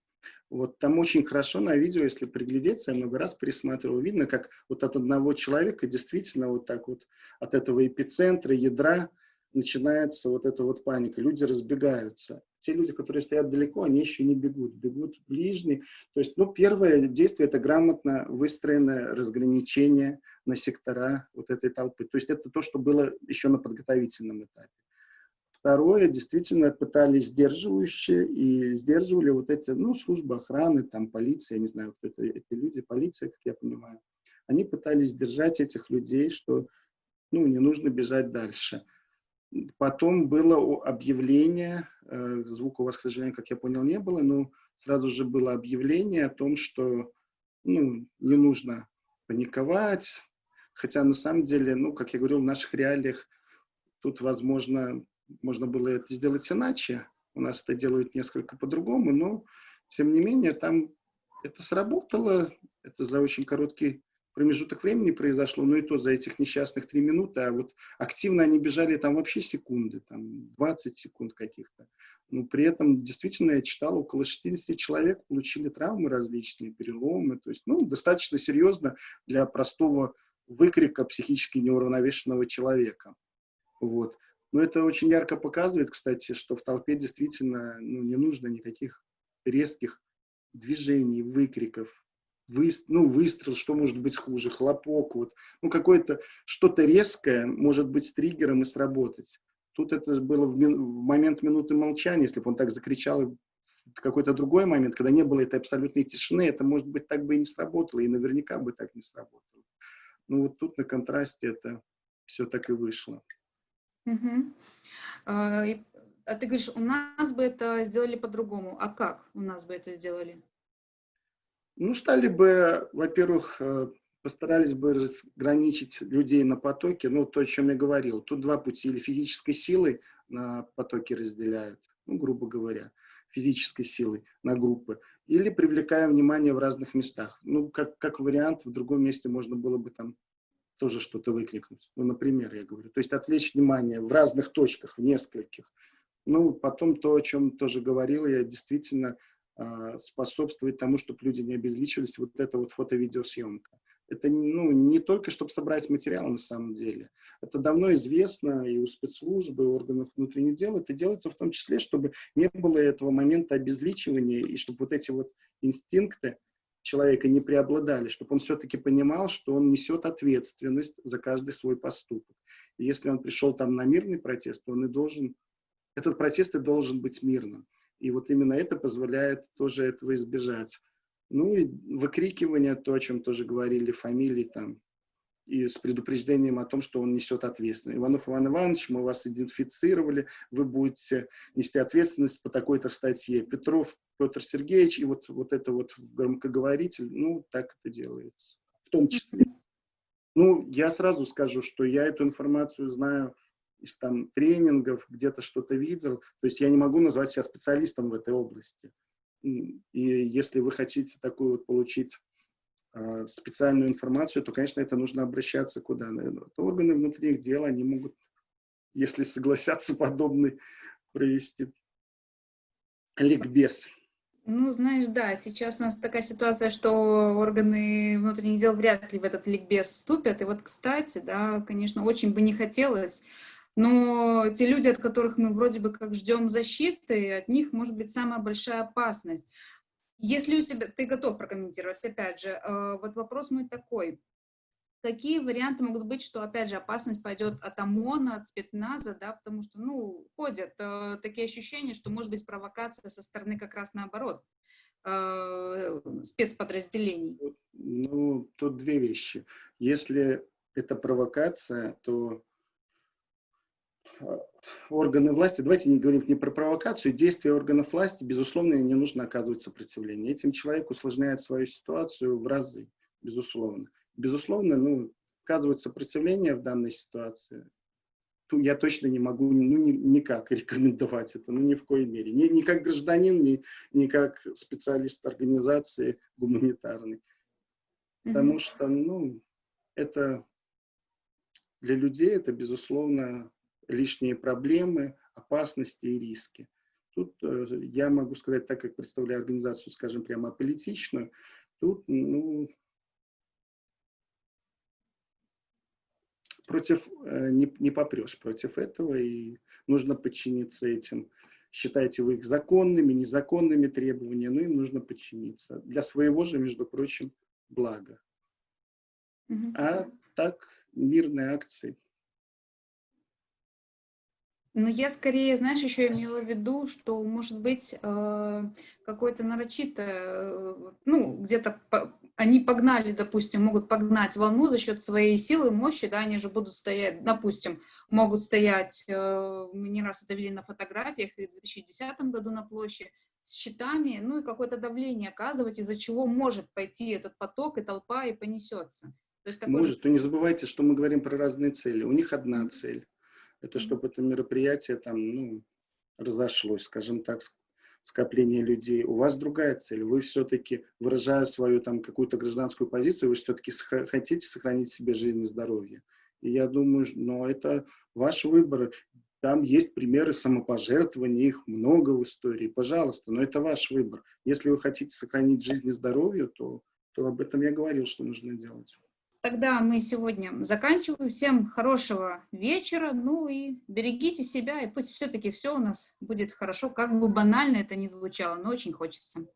Вот там очень хорошо на видео, если приглядеться, я много раз пересматривал, видно, как вот от одного человека действительно вот так вот от этого эпицентра, ядра начинается вот эта вот паника. Люди разбегаются. Те люди, которые стоят далеко, они еще не бегут, бегут ближние. То есть, ну, первое действие – это грамотно выстроенное разграничение на сектора вот этой толпы. То есть это то, что было еще на подготовительном этапе. Второе, действительно пытались сдерживающие и сдерживали вот эти, ну, службы охраны, там, полиция, я не знаю, кто это, эти люди, полиция, как я понимаю. Они пытались сдержать этих людей, что, ну, не нужно бежать дальше. Потом было объявление, э, звука у вас, к сожалению, как я понял, не было, но сразу же было объявление о том, что, ну, не нужно паниковать, хотя на самом деле, ну, как я говорил, в наших реалиях тут, возможно, можно было это сделать иначе. У нас это делают несколько по-другому, но, тем не менее, там это сработало. Это за очень короткий промежуток времени произошло, но и то за этих несчастных три минуты, а вот активно они бежали там вообще секунды, там 20 секунд каких-то. Но при этом действительно я читал, около 60 человек получили травмы различные, переломы, то есть, ну, достаточно серьезно для простого выкрика психически неуравновешенного человека. Вот. Но это очень ярко показывает, кстати, что в толпе действительно ну, не нужно никаких резких движений, выкриков, вы, ну, выстрел, что может быть хуже, хлопок, вот, ну, какое-то что-то резкое может быть триггером и сработать. Тут это было в, мин, в момент минуты молчания, если бы он так закричал в какой-то другой момент, когда не было этой абсолютной тишины, это, может быть, так бы и не сработало, и наверняка бы так не сработало. Ну, вот тут на контрасте это все так и вышло. Угу. А, а ты говоришь, у нас бы это сделали по-другому. А как у нас бы это сделали? Ну, стали бы, во-первых, э, постарались бы разграничить людей на потоке, ну, то, о чем я говорил. Тут два пути. Или физической силой на потоки разделяют, ну, грубо говоря, физической силой на группы, или привлекая внимание в разных местах. Ну, как, как вариант, в другом месте можно было бы там тоже что-то выкрикнуть. Ну, например, я говорю. То есть отвлечь внимание в разных точках, в нескольких. Ну, потом то, о чем тоже говорил, я действительно э, способствует тому, чтобы люди не обезличивались, вот эта вот фото-видеосъемка. Это ну, не только, чтобы собрать материал на самом деле. Это давно известно и у спецслужб, и у органов внутренних дел. Это делается в том числе, чтобы не было этого момента обезличивания, и чтобы вот эти вот инстинкты человека не преобладали, чтобы он все-таки понимал, что он несет ответственность за каждый свой поступок. И если он пришел там на мирный протест, то он и должен, этот протест и должен быть мирным. И вот именно это позволяет тоже этого избежать. Ну и выкрикивание, то, о чем тоже говорили, фамилии там, и с предупреждением о том, что он несет ответственность. Иванов Иван Иванович, мы вас идентифицировали, вы будете нести ответственность по такой-то статье. Петров Петр Сергеевич, и вот, вот это вот громкоговоритель, ну, так это делается. В том числе. Ну, я сразу скажу, что я эту информацию знаю из там тренингов, где-то что-то видел. То есть я не могу назвать себя специалистом в этой области. И если вы хотите такую вот получить специальную информацию, то, конечно, это нужно обращаться куда? Наверное, органы внутренних дел, они могут, если согласятся подобный, провести ликбез. Ну, знаешь, да, сейчас у нас такая ситуация, что органы внутренних дел вряд ли в этот ликбез вступят. И вот, кстати, да, конечно, очень бы не хотелось но те люди, от которых мы вроде бы как ждем защиты, от них может быть самая большая опасность. Если у себя, ты готов прокомментировать, опять же, э, вот вопрос мой такой. Какие варианты могут быть, что, опять же, опасность пойдет от ОМОНа, от спецназа, да, потому что, ну, ходят э, такие ощущения, что может быть провокация со стороны как раз наоборот, э, спецподразделений? Ну, тут две вещи. Если это провокация, то органы власти, давайте не говорим не про провокацию, действия органов власти, безусловно, не нужно оказывать сопротивление. Этим человек усложняет свою ситуацию в разы, безусловно. Безусловно, ну, оказывать сопротивление в данной ситуации, я точно не могу ну, ни, никак рекомендовать это, ну ни в коей мере. Ни, ни как гражданин, ни, ни как специалист организации гуманитарной. Потому что, ну, это для людей это, безусловно, лишние проблемы, опасности и риски. Тут э, я могу сказать, так как представляю организацию, скажем, прямо аполитичную, тут, ну, против, э, не, не попрешь против этого, и нужно подчиниться этим. Считаете вы их законными, незаконными требованиями, но им нужно подчиниться. Для своего же, между прочим, блага. Mm А так, мирные акции – ну, я скорее, знаешь, еще имела в виду, что, может быть, э, какое-то нарочитое, э, ну, где-то они погнали, допустим, могут погнать волну за счет своей силы, мощи, да, они же будут стоять, допустим, могут стоять, э, мы не раз это видели на фотографиях, и в 2010 году на площади, с щитами, ну, и какое-то давление оказывать, из-за чего может пойти этот поток и толпа, и понесется. То есть такой... Может, но не забывайте, что мы говорим про разные цели. У них одна цель это чтобы это мероприятие там, ну, разошлось, скажем так, скопление людей. У вас другая цель. Вы все-таки, выражая свою там какую-то гражданскую позицию, вы все-таки хотите сохранить себе жизнь и здоровье. И я думаю, но это ваш выбор. Там есть примеры самопожертвования, их много в истории, пожалуйста, но это ваш выбор. Если вы хотите сохранить жизнь и здоровье, то, то об этом я говорил, что нужно делать. Тогда мы сегодня заканчиваем. Всем хорошего вечера. Ну и берегите себя, и пусть все-таки все у нас будет хорошо, как бы банально это ни звучало, но очень хочется.